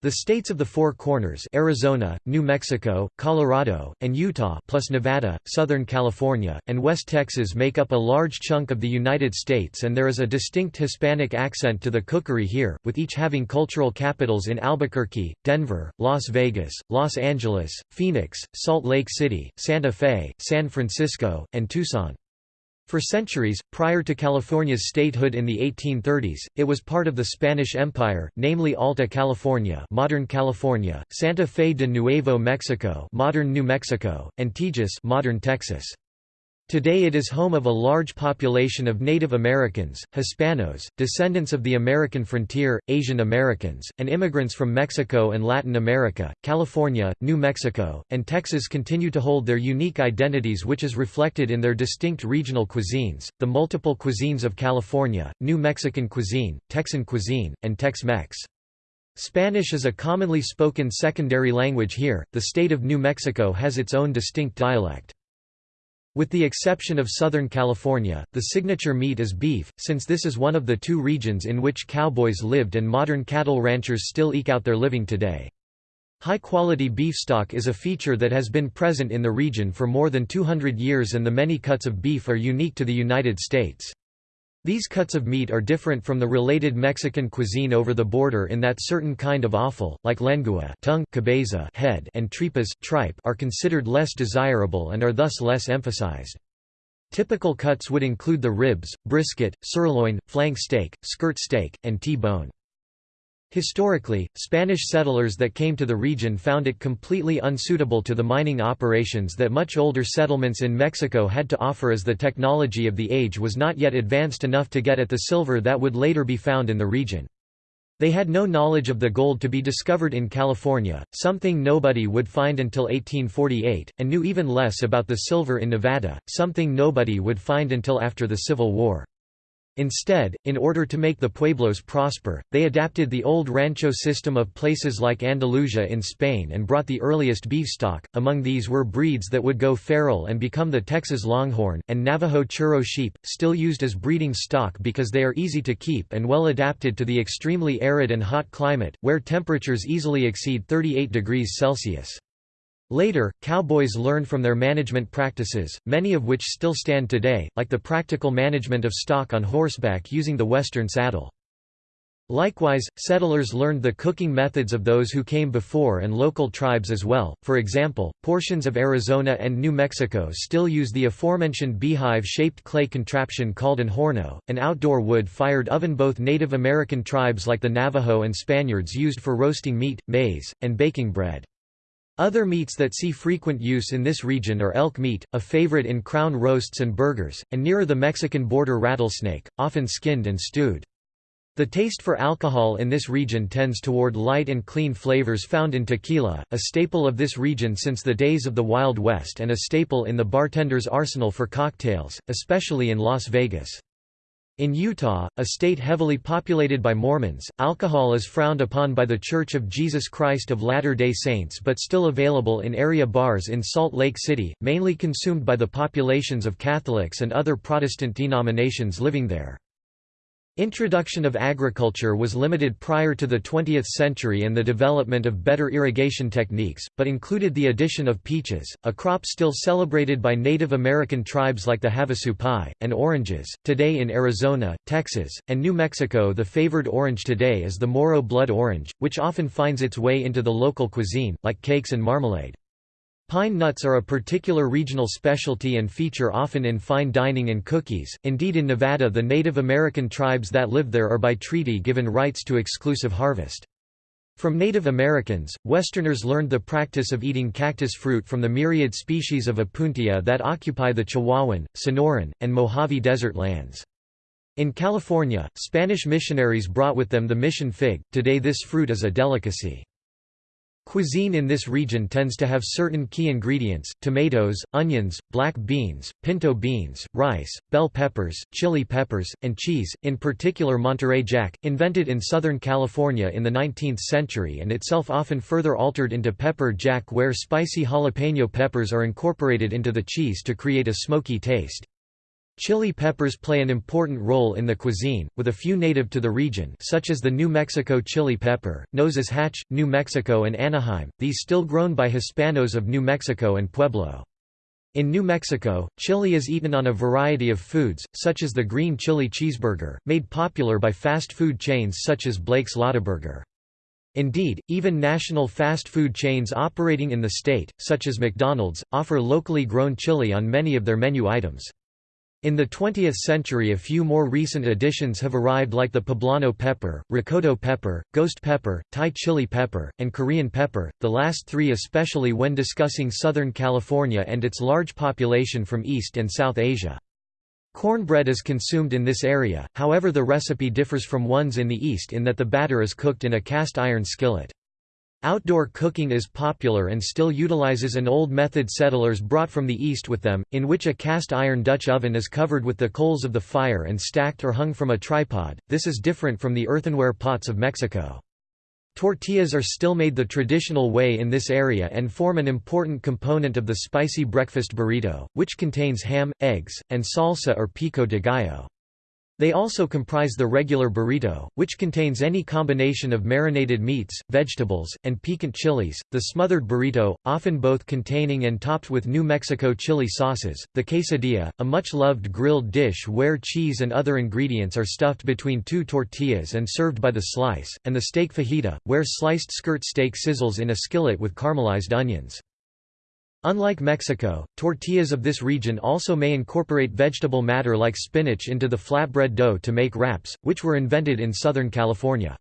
The states of the Four Corners Arizona, New Mexico, Colorado, and Utah plus Nevada, Southern California, and West Texas make up a large chunk of the United States and there is a distinct Hispanic accent to the cookery here, with each having cultural capitals in Albuquerque, Denver, Las Vegas, Los Angeles, Phoenix, Salt Lake City, Santa Fe, San Francisco, and Tucson. For centuries, prior to California's statehood in the 1830s, it was part of the Spanish Empire, namely Alta California, modern California, Santa Fe de Nuevo Mexico, modern New Mexico, and Tejas, modern Texas. Today it is home of a large population of Native Americans, Hispanos, descendants of the American frontier, Asian Americans, and immigrants from Mexico and Latin America. California, New Mexico, and Texas continue to hold their unique identities which is reflected in their distinct regional cuisines, the multiple cuisines of California, New Mexican cuisine, Texan cuisine, and Tex-Mex. Spanish is a commonly spoken secondary language here. The state of New Mexico has its own distinct dialect. With the exception of Southern California, the signature meat is beef, since this is one of the two regions in which cowboys lived and modern cattle ranchers still eke out their living today. High-quality beef stock is a feature that has been present in the region for more than 200 years and the many cuts of beef are unique to the United States. These cuts of meat are different from the related Mexican cuisine over the border in that certain kind of offal, like lengua tongue, cabeza head, and tripas tripe are considered less desirable and are thus less emphasized. Typical cuts would include the ribs, brisket, sirloin, flank steak, skirt steak, and T-bone. Historically, Spanish settlers that came to the region found it completely unsuitable to the mining operations that much older settlements in Mexico had to offer as the technology of the age was not yet advanced enough to get at the silver that would later be found in the region. They had no knowledge of the gold to be discovered in California, something nobody would find until 1848, and knew even less about the silver in Nevada, something nobody would find until after the Civil War. Instead, in order to make the pueblos prosper, they adapted the old rancho system of places like Andalusia in Spain and brought the earliest beef stock. Among these were breeds that would go feral and become the Texas Longhorn, and Navajo Churro sheep, still used as breeding stock because they are easy to keep and well adapted to the extremely arid and hot climate, where temperatures easily exceed 38 degrees Celsius. Later, cowboys learned from their management practices, many of which still stand today, like the practical management of stock on horseback using the western saddle. Likewise, settlers learned the cooking methods of those who came before and local tribes as well. For example, portions of Arizona and New Mexico still use the aforementioned beehive-shaped clay contraption called an horno, an outdoor wood-fired oven both Native American tribes like the Navajo and Spaniards used for roasting meat, maize, and baking bread. Other meats that see frequent use in this region are elk meat, a favorite in crown roasts and burgers, and nearer the Mexican border rattlesnake, often skinned and stewed. The taste for alcohol in this region tends toward light and clean flavors found in tequila, a staple of this region since the days of the Wild West and a staple in the bartender's arsenal for cocktails, especially in Las Vegas. In Utah, a state heavily populated by Mormons, alcohol is frowned upon by the Church of Jesus Christ of Latter-day Saints but still available in area bars in Salt Lake City, mainly consumed by the populations of Catholics and other Protestant denominations living there. Introduction of agriculture was limited prior to the 20th century and the development of better irrigation techniques, but included the addition of peaches, a crop still celebrated by Native American tribes like the Havasupai, and oranges. Today in Arizona, Texas, and New Mexico, the favored orange today is the Moro blood orange, which often finds its way into the local cuisine, like cakes and marmalade. Pine nuts are a particular regional specialty and feature often in fine dining and cookies. Indeed, in Nevada, the Native American tribes that live there are by treaty given rights to exclusive harvest. From Native Americans, Westerners learned the practice of eating cactus fruit from the myriad species of opuntia that occupy the Chihuahuan, Sonoran, and Mojave Desert lands. In California, Spanish missionaries brought with them the mission fig, today this fruit is a delicacy. Cuisine in this region tends to have certain key ingredients, tomatoes, onions, black beans, pinto beans, rice, bell peppers, chili peppers, and cheese, in particular Monterey Jack, invented in Southern California in the 19th century and itself often further altered into pepper jack where spicy jalapeno peppers are incorporated into the cheese to create a smoky taste. Chili peppers play an important role in the cuisine, with a few native to the region such as the New Mexico chili pepper, as Hatch, New Mexico and Anaheim, these still grown by Hispanos of New Mexico and Pueblo. In New Mexico, chili is eaten on a variety of foods, such as the green chili cheeseburger, made popular by fast food chains such as Blake's Lotaburger. Indeed, even national fast food chains operating in the state, such as McDonald's, offer locally grown chili on many of their menu items. In the 20th century a few more recent additions have arrived like the poblano pepper, rocoto pepper, ghost pepper, Thai chili pepper, and Korean pepper, the last three especially when discussing Southern California and its large population from East and South Asia. Cornbread is consumed in this area, however the recipe differs from ones in the East in that the batter is cooked in a cast iron skillet. Outdoor cooking is popular and still utilizes an old method settlers brought from the east with them, in which a cast iron Dutch oven is covered with the coals of the fire and stacked or hung from a tripod. This is different from the earthenware pots of Mexico. Tortillas are still made the traditional way in this area and form an important component of the spicy breakfast burrito, which contains ham, eggs, and salsa or pico de gallo. They also comprise the regular burrito, which contains any combination of marinated meats, vegetables, and piquant chilies, the smothered burrito, often both containing and topped with New Mexico chili sauces, the quesadilla, a much-loved grilled dish where cheese and other ingredients are stuffed between two tortillas and served by the slice, and the steak fajita, where sliced skirt steak sizzles in a skillet with caramelized onions. Unlike Mexico, tortillas of this region also may incorporate vegetable matter like spinach into the flatbread dough to make wraps, which were invented in Southern California.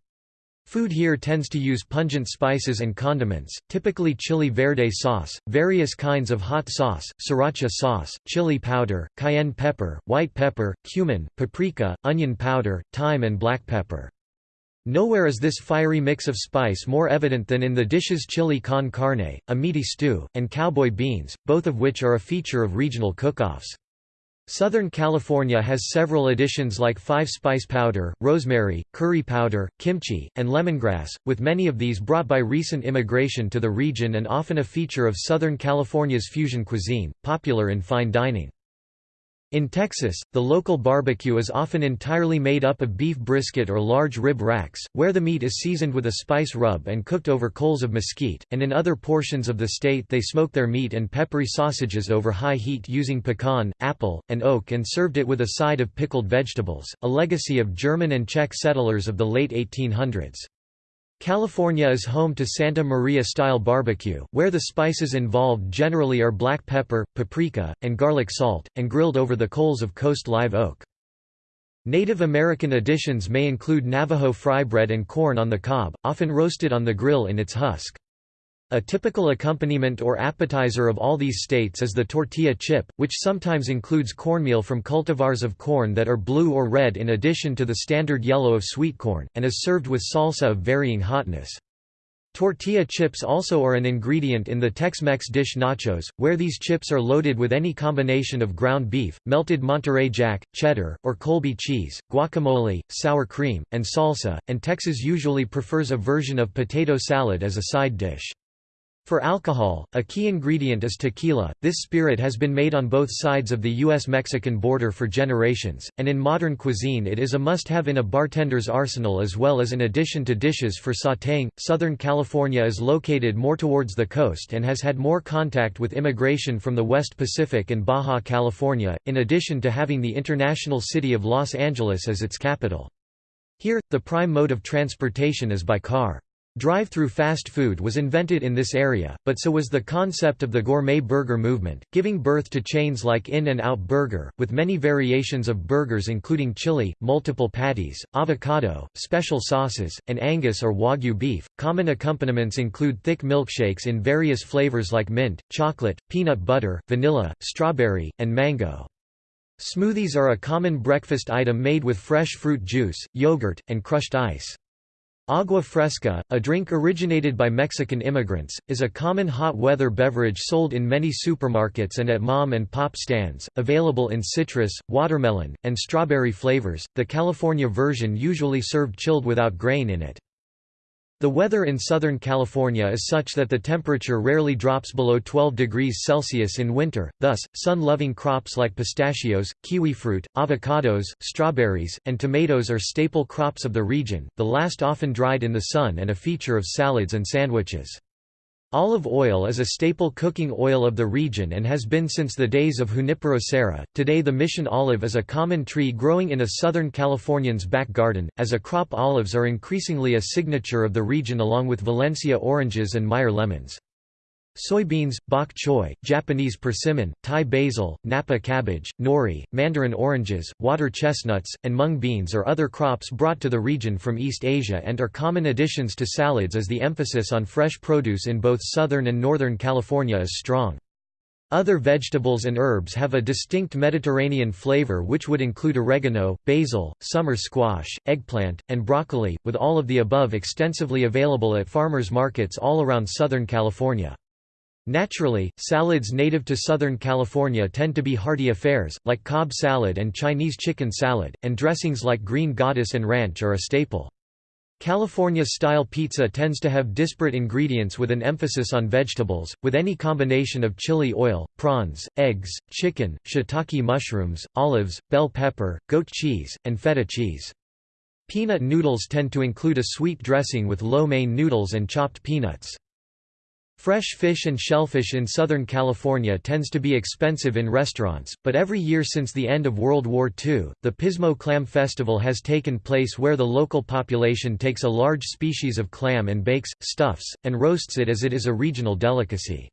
Food here tends to use pungent spices and condiments, typically chili verde sauce, various kinds of hot sauce, sriracha sauce, chili powder, cayenne pepper, white pepper, cumin, paprika, onion powder, thyme and black pepper. Nowhere is this fiery mix of spice more evident than in the dishes chili con carne, a meaty stew, and cowboy beans, both of which are a feature of regional cook-offs. Southern California has several additions like five-spice powder, rosemary, curry powder, kimchi, and lemongrass, with many of these brought by recent immigration to the region and often a feature of Southern California's fusion cuisine, popular in fine dining. In Texas, the local barbecue is often entirely made up of beef brisket or large rib racks, where the meat is seasoned with a spice rub and cooked over coals of mesquite, and in other portions of the state they smoke their meat and peppery sausages over high heat using pecan, apple, and oak and served it with a side of pickled vegetables, a legacy of German and Czech settlers of the late 1800s. California is home to Santa Maria-style barbecue, where the spices involved generally are black pepper, paprika, and garlic salt, and grilled over the coals of coast live oak. Native American additions may include Navajo fry bread and corn on the cob, often roasted on the grill in its husk. A typical accompaniment or appetizer of all these states is the tortilla chip, which sometimes includes cornmeal from cultivars of corn that are blue or red in addition to the standard yellow of sweet corn, and is served with salsa of varying hotness. Tortilla chips also are an ingredient in the Tex-Mex dish nachos, where these chips are loaded with any combination of ground beef, melted Monterey Jack, cheddar, or Colby cheese, guacamole, sour cream, and salsa, and Texas usually prefers a version of potato salad as a side dish. For alcohol, a key ingredient is tequila. This spirit has been made on both sides of the U.S.-Mexican border for generations, and in modern cuisine it is a must-have in a bartender's arsenal as well as an addition to dishes for sautéing. Southern California is located more towards the coast and has had more contact with immigration from the West Pacific and Baja California, in addition to having the international city of Los Angeles as its capital. Here, the prime mode of transportation is by car. Drive-through fast food was invented in this area, but so was the concept of the gourmet burger movement, giving birth to chains like In-N-Out Burger, with many variations of burgers including chili, multiple patties, avocado, special sauces, and Angus or Wagyu beef. Common accompaniments include thick milkshakes in various flavors like mint, chocolate, peanut butter, vanilla, strawberry, and mango. Smoothies are a common breakfast item made with fresh fruit juice, yogurt, and crushed ice. Agua fresca, a drink originated by Mexican immigrants, is a common hot weather beverage sold in many supermarkets and at mom and pop stands, available in citrus, watermelon, and strawberry flavors. The California version usually served chilled without grain in it. The weather in Southern California is such that the temperature rarely drops below 12 degrees Celsius in winter, thus, sun-loving crops like pistachios, kiwi fruit, avocados, strawberries, and tomatoes are staple crops of the region, the last often dried in the sun and a feature of salads and sandwiches. Olive oil is a staple cooking oil of the region and has been since the days of Junipero serra. Today, the mission olive is a common tree growing in a Southern Californian's back garden, as a crop olives are increasingly a signature of the region along with Valencia oranges and Meyer lemons. Soybeans, bok choy, Japanese persimmon, Thai basil, napa cabbage, nori, mandarin oranges, water chestnuts, and mung beans are other crops brought to the region from East Asia and are common additions to salads as the emphasis on fresh produce in both southern and northern California is strong. Other vegetables and herbs have a distinct Mediterranean flavor which would include oregano, basil, summer squash, eggplant, and broccoli, with all of the above extensively available at farmers markets all around Southern California. Naturally, salads native to Southern California tend to be hearty affairs, like Cobb salad and Chinese chicken salad, and dressings like green goddess and ranch are a staple. California-style pizza tends to have disparate ingredients with an emphasis on vegetables, with any combination of chili oil, prawns, eggs, chicken, shiitake mushrooms, olives, bell pepper, goat cheese, and feta cheese. Peanut noodles tend to include a sweet dressing with lo mein noodles and chopped peanuts. Fresh fish and shellfish in Southern California tends to be expensive in restaurants, but every year since the end of World War II, the Pismo Clam Festival has taken place where the local population takes a large species of clam and bakes, stuffs, and roasts it as it is a regional delicacy.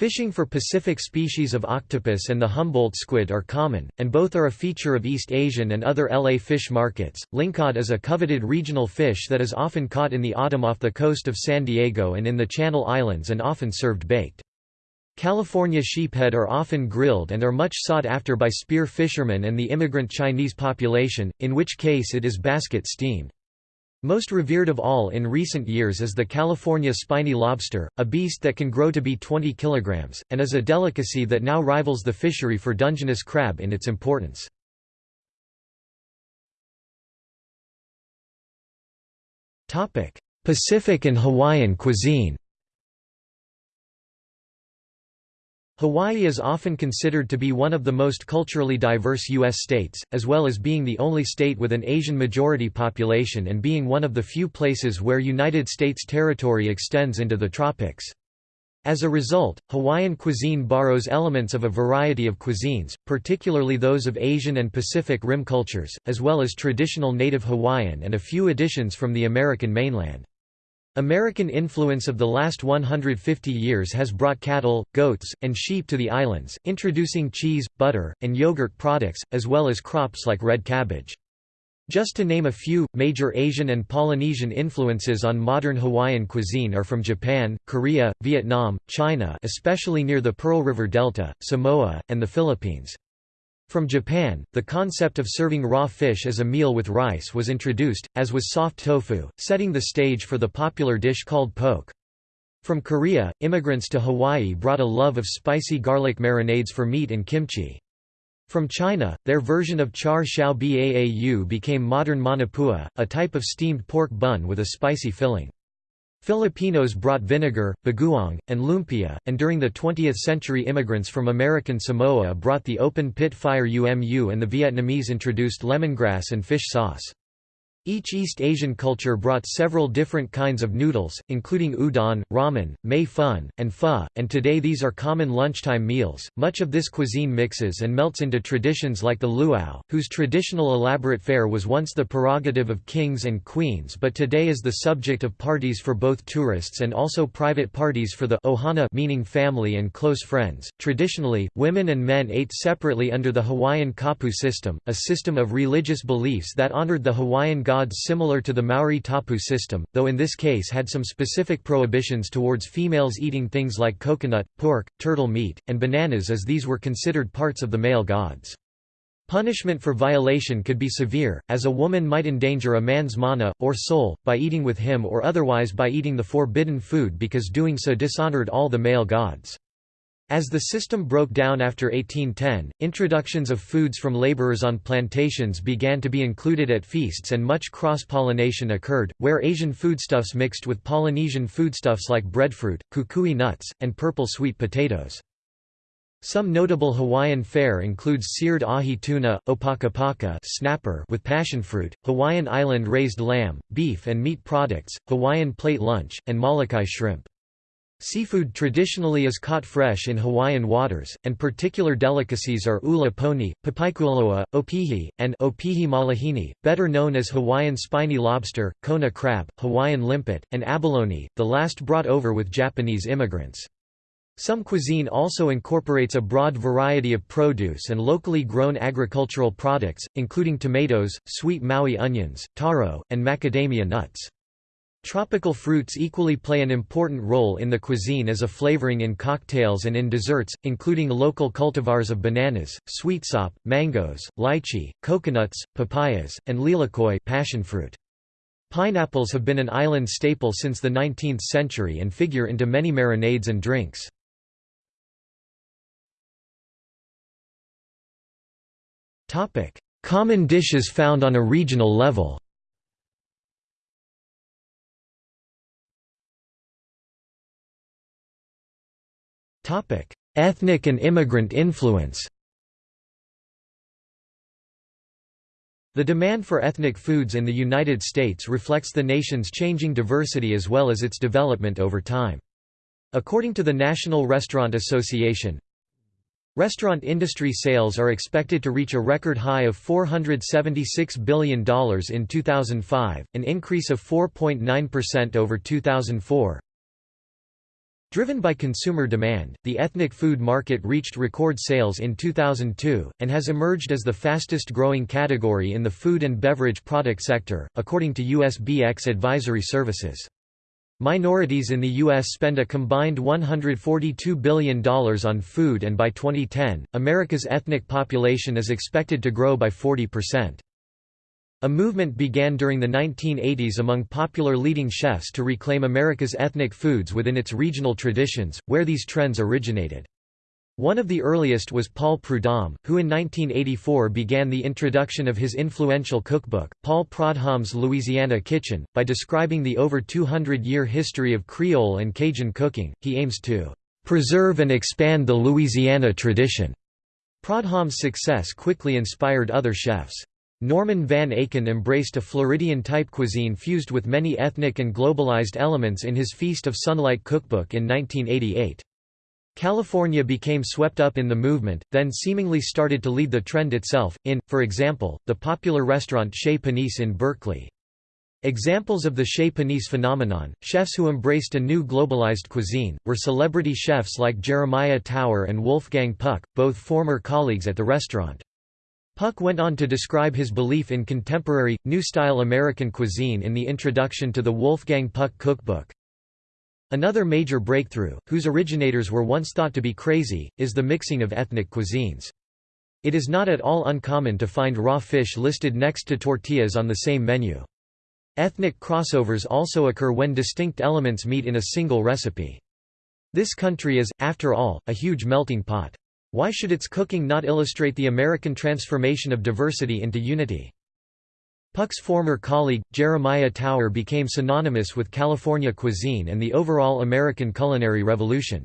Fishing for Pacific species of octopus and the Humboldt squid are common, and both are a feature of East Asian and other LA fish markets. Lingcod is a coveted regional fish that is often caught in the autumn off the coast of San Diego and in the Channel Islands and often served baked. California sheephead are often grilled and are much sought after by spear fishermen and the immigrant Chinese population, in which case it is basket steamed. Most revered of all in recent years is the California spiny lobster, a beast that can grow to be 20 kilograms, and is a delicacy that now rivals the fishery for Dungeness crab in its importance. Pacific and Hawaiian cuisine Hawaii is often considered to be one of the most culturally diverse U.S. states, as well as being the only state with an Asian majority population and being one of the few places where United States territory extends into the tropics. As a result, Hawaiian cuisine borrows elements of a variety of cuisines, particularly those of Asian and Pacific Rim cultures, as well as traditional native Hawaiian and a few additions from the American mainland. American influence of the last 150 years has brought cattle, goats, and sheep to the islands, introducing cheese, butter, and yogurt products, as well as crops like red cabbage. Just to name a few, major Asian and Polynesian influences on modern Hawaiian cuisine are from Japan, Korea, Vietnam, China especially near the Pearl River Delta, Samoa, and the Philippines. From Japan, the concept of serving raw fish as a meal with rice was introduced, as was soft tofu, setting the stage for the popular dish called poke. From Korea, immigrants to Hawaii brought a love of spicy garlic marinades for meat and kimchi. From China, their version of char siu baau became modern manapua, a type of steamed pork bun with a spicy filling. Filipinos brought vinegar, bagoong, and lumpia, and during the 20th century immigrants from American Samoa brought the open-pit fire umu and the Vietnamese introduced lemongrass and fish sauce. Each East Asian culture brought several different kinds of noodles, including udon, ramen, mei fun, and pho, and today these are common lunchtime meals. Much of this cuisine mixes and melts into traditions like the luau, whose traditional elaborate fare was once the prerogative of kings and queens but today is the subject of parties for both tourists and also private parties for the ohana meaning family and close friends. Traditionally, women and men ate separately under the Hawaiian kapu system, a system of religious beliefs that honored the Hawaiian gods similar to the Maori tapu system, though in this case had some specific prohibitions towards females eating things like coconut, pork, turtle meat, and bananas as these were considered parts of the male gods. Punishment for violation could be severe, as a woman might endanger a man's mana, or soul, by eating with him or otherwise by eating the forbidden food because doing so dishonored all the male gods. As the system broke down after 1810, introductions of foods from laborers on plantations began to be included at feasts and much cross-pollination occurred, where Asian foodstuffs mixed with Polynesian foodstuffs like breadfruit, kukui nuts, and purple sweet potatoes. Some notable Hawaiian fare includes seared ahi tuna, opakapaka snapper with passionfruit, Hawaiian island raised lamb, beef and meat products, Hawaiian plate lunch, and Molokai shrimp. Seafood traditionally is caught fresh in Hawaiian waters, and particular delicacies are ula poni, papaikualoa, opihi, and opihi malihini, better known as Hawaiian spiny lobster, kona crab, Hawaiian limpet, and abalone, the last brought over with Japanese immigrants. Some cuisine also incorporates a broad variety of produce and locally grown agricultural products, including tomatoes, sweet Maui onions, taro, and macadamia nuts. Tropical fruits equally play an important role in the cuisine as a flavoring in cocktails and in desserts, including local cultivars of bananas, sweetsop, mangoes, lychee, coconuts, papayas, and lilikoi passionfruit. Pineapples have been an island staple since the 19th century and figure into many marinades and drinks. Common dishes found on a regional level Ethnic and immigrant influence The demand for ethnic foods in the United States reflects the nation's changing diversity as well as its development over time. According to the National Restaurant Association, Restaurant industry sales are expected to reach a record high of $476 billion in 2005, an increase of 4.9% over 2004. Driven by consumer demand, the ethnic food market reached record sales in 2002, and has emerged as the fastest growing category in the food and beverage product sector, according to USBX Advisory Services. Minorities in the U.S. spend a combined $142 billion on food and by 2010, America's ethnic population is expected to grow by 40%. A movement began during the 1980s among popular leading chefs to reclaim America's ethnic foods within its regional traditions, where these trends originated. One of the earliest was Paul Prudhomme, who in 1984 began the introduction of his influential cookbook, Paul Prudhomme's Louisiana Kitchen. By describing the over 200 year history of Creole and Cajun cooking, he aims to preserve and expand the Louisiana tradition. Prudhomme's success quickly inspired other chefs. Norman van Aken embraced a Floridian-type cuisine fused with many ethnic and globalized elements in his Feast of Sunlight cookbook in 1988. California became swept up in the movement, then seemingly started to lead the trend itself, in, for example, the popular restaurant Chez Panisse in Berkeley. Examples of the Chez Panisse phenomenon, chefs who embraced a new globalized cuisine, were celebrity chefs like Jeremiah Tower and Wolfgang Puck, both former colleagues at the restaurant. Puck went on to describe his belief in contemporary, new-style American cuisine in the introduction to the Wolfgang Puck cookbook. Another major breakthrough, whose originators were once thought to be crazy, is the mixing of ethnic cuisines. It is not at all uncommon to find raw fish listed next to tortillas on the same menu. Ethnic crossovers also occur when distinct elements meet in a single recipe. This country is, after all, a huge melting pot. Why should its cooking not illustrate the American transformation of diversity into unity? Puck's former colleague, Jeremiah Tower became synonymous with California cuisine and the overall American culinary revolution.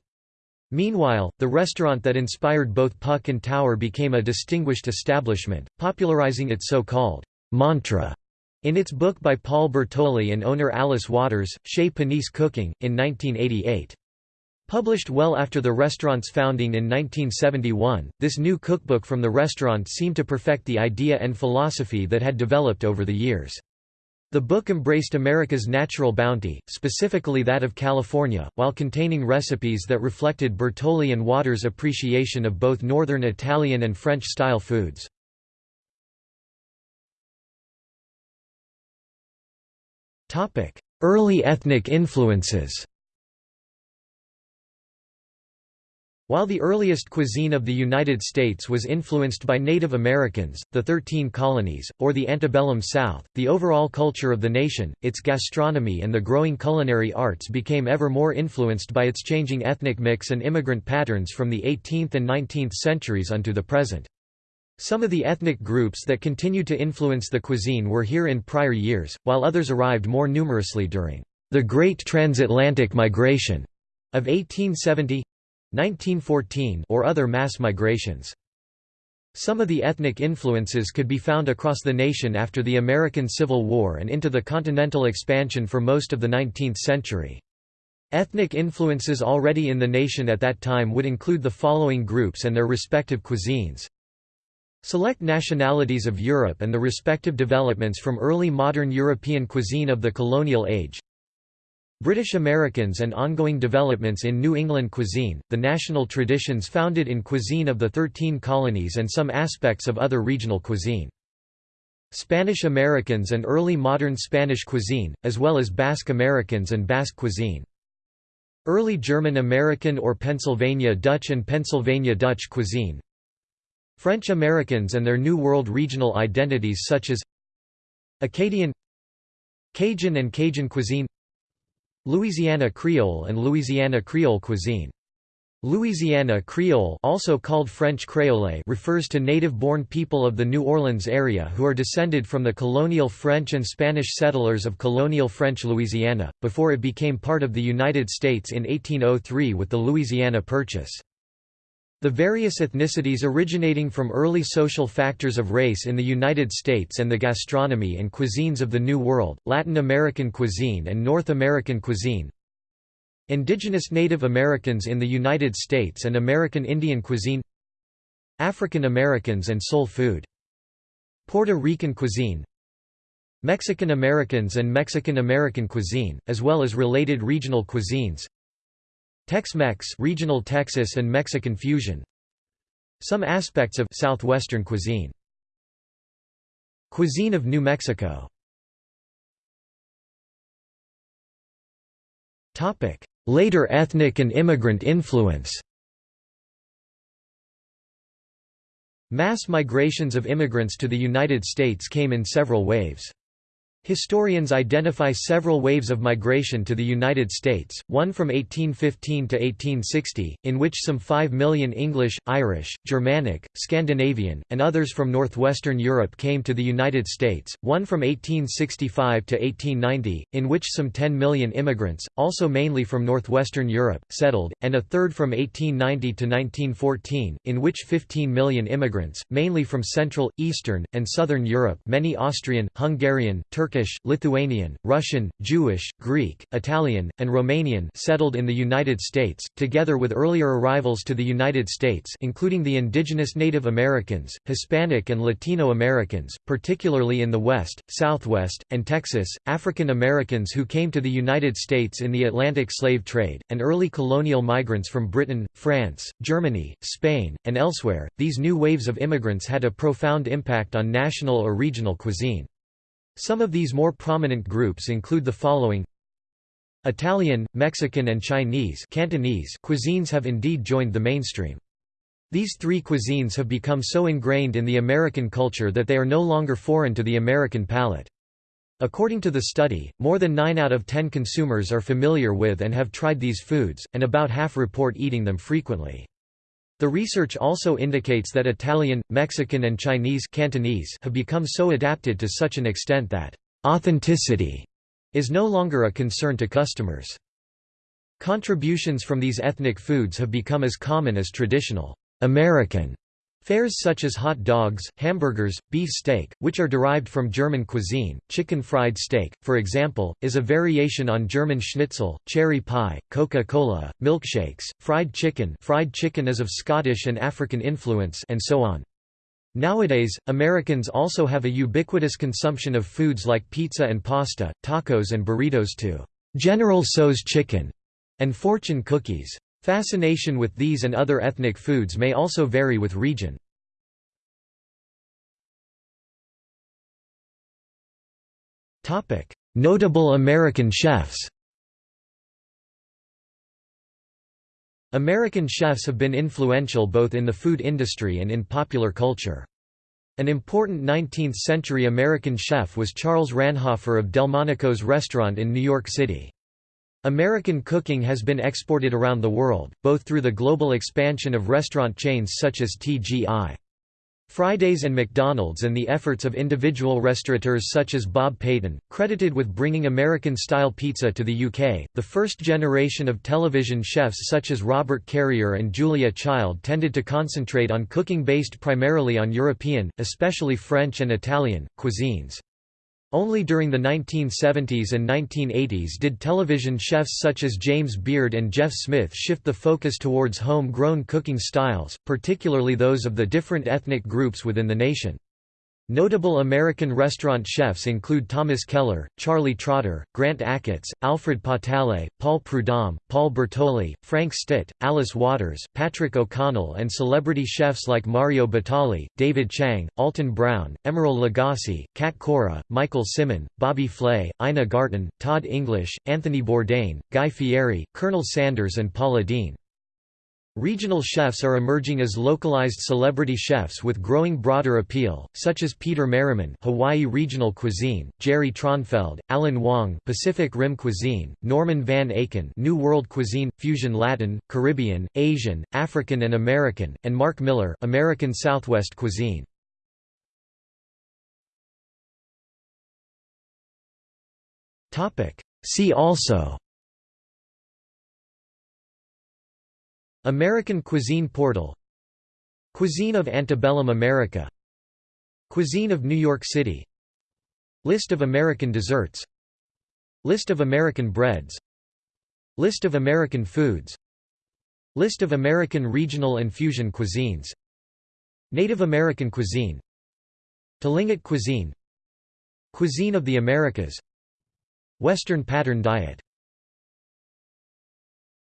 Meanwhile, the restaurant that inspired both Puck and Tower became a distinguished establishment, popularizing its so-called mantra in its book by Paul Bertolli and owner Alice Waters, Chez Panisse Cooking, in 1988. Published well after the restaurant's founding in 1971, this new cookbook from the restaurant seemed to perfect the idea and philosophy that had developed over the years. The book embraced America's natural bounty, specifically that of California, while containing recipes that reflected Bertolli and Waters' appreciation of both Northern Italian and French-style foods. Early ethnic influences While the earliest cuisine of the United States was influenced by Native Americans, the Thirteen Colonies, or the antebellum South, the overall culture of the nation, its gastronomy and the growing culinary arts became ever more influenced by its changing ethnic mix and immigrant patterns from the 18th and 19th centuries unto the present. Some of the ethnic groups that continued to influence the cuisine were here in prior years, while others arrived more numerously during the Great Transatlantic Migration of 1870 1914 or other mass migrations. Some of the ethnic influences could be found across the nation after the American Civil War and into the continental expansion for most of the 19th century. Ethnic influences already in the nation at that time would include the following groups and their respective cuisines. Select nationalities of Europe and the respective developments from early modern European cuisine of the colonial age British Americans and ongoing developments in New England cuisine, the national traditions founded in cuisine of the Thirteen Colonies and some aspects of other regional cuisine. Spanish Americans and early modern Spanish cuisine, as well as Basque Americans and Basque cuisine. Early German American or Pennsylvania Dutch and Pennsylvania Dutch cuisine. French Americans and their New World regional identities such as Acadian Cajun and Cajun cuisine Louisiana Creole and Louisiana Creole cuisine. Louisiana Creole also called French Créole refers to native-born people of the New Orleans area who are descended from the colonial French and Spanish settlers of colonial French Louisiana, before it became part of the United States in 1803 with the Louisiana Purchase. The various ethnicities originating from early social factors of race in the United States and the gastronomy and cuisines of the New World, Latin American cuisine and North American cuisine. Indigenous Native Americans in the United States and American Indian cuisine. African Americans and soul food. Puerto Rican cuisine. Mexican Americans and Mexican American cuisine, as well as related regional cuisines Tex-Mex regional Texas and Mexican fusion. Some aspects of southwestern cuisine. Cuisine of New Mexico. Later ethnic and immigrant influence. Mass migrations of immigrants to the United States came in several waves. Historians identify several waves of migration to the United States, one from 1815 to 1860, in which some 5 million English, Irish, Germanic, Scandinavian, and others from northwestern Europe came to the United States, one from 1865 to 1890, in which some 10 million immigrants, also mainly from northwestern Europe, settled, and a third from 1890 to 1914, in which 15 million immigrants, mainly from Central, Eastern, and Southern Europe many Austrian, Hungarian, Turkish Turkish, Lithuanian, Russian, Jewish, Greek, Italian, and Romanian settled in the United States, together with earlier arrivals to the United States including the indigenous Native Americans, Hispanic and Latino Americans, particularly in the West, Southwest, and Texas, African Americans who came to the United States in the Atlantic slave trade, and early colonial migrants from Britain, France, Germany, Spain, and elsewhere. These new waves of immigrants had a profound impact on national or regional cuisine. Some of these more prominent groups include the following Italian, Mexican and Chinese Cantonese cuisines have indeed joined the mainstream. These three cuisines have become so ingrained in the American culture that they are no longer foreign to the American palate. According to the study, more than 9 out of 10 consumers are familiar with and have tried these foods, and about half report eating them frequently. The research also indicates that Italian, Mexican and Chinese Cantonese have become so adapted to such an extent that authenticity is no longer a concern to customers. Contributions from these ethnic foods have become as common as traditional American Fares such as hot dogs, hamburgers, beef steak, which are derived from German cuisine, chicken fried steak, for example, is a variation on German schnitzel, cherry pie, Coca-Cola, milkshakes, fried chicken fried chicken is of Scottish and African influence and so on. Nowadays, Americans also have a ubiquitous consumption of foods like pizza and pasta, tacos and burritos to General Tso's chicken and fortune cookies. Fascination with these and other ethnic foods may also vary with region. Notable American chefs American chefs have been influential both in the food industry and in popular culture. An important 19th-century American chef was Charles Ranhofer of Delmonico's restaurant in New York City. American cooking has been exported around the world, both through the global expansion of restaurant chains such as TGI. Fridays and McDonald's and the efforts of individual restaurateurs such as Bob Payton, credited with bringing American-style pizza to the UK. The first generation of television chefs such as Robert Carrier and Julia Child tended to concentrate on cooking based primarily on European, especially French and Italian, cuisines. Only during the 1970s and 1980s did television chefs such as James Beard and Jeff Smith shift the focus towards home-grown cooking styles, particularly those of the different ethnic groups within the nation. Notable American restaurant chefs include Thomas Keller, Charlie Trotter, Grant Achatz, Alfred Portale, Paul Prudhomme, Paul Bertolli, Frank Stitt, Alice Waters, Patrick O'Connell and celebrity chefs like Mario Batali, David Chang, Alton Brown, Emeril Lagasse, Cat Cora, Michael Symon, Bobby Flay, Ina Garten, Todd English, Anthony Bourdain, Guy Fieri, Colonel Sanders and Paula Deen. Regional chefs are emerging as localized celebrity chefs with growing broader appeal, such as Peter Merriman Hawaii regional cuisine, Jerry Traunfeld, Alan Wong Pacific Rim cuisine, Norman Van Aken New World cuisine, fusion Latin, Caribbean, Asian, African and American, and Mark Miller American Southwest cuisine. See also American Cuisine Portal Cuisine of Antebellum America Cuisine of New York City List of American desserts List of American breads List of American foods List of American regional and fusion cuisines Native American cuisine Tlingit cuisine Cuisine of the Americas Western pattern diet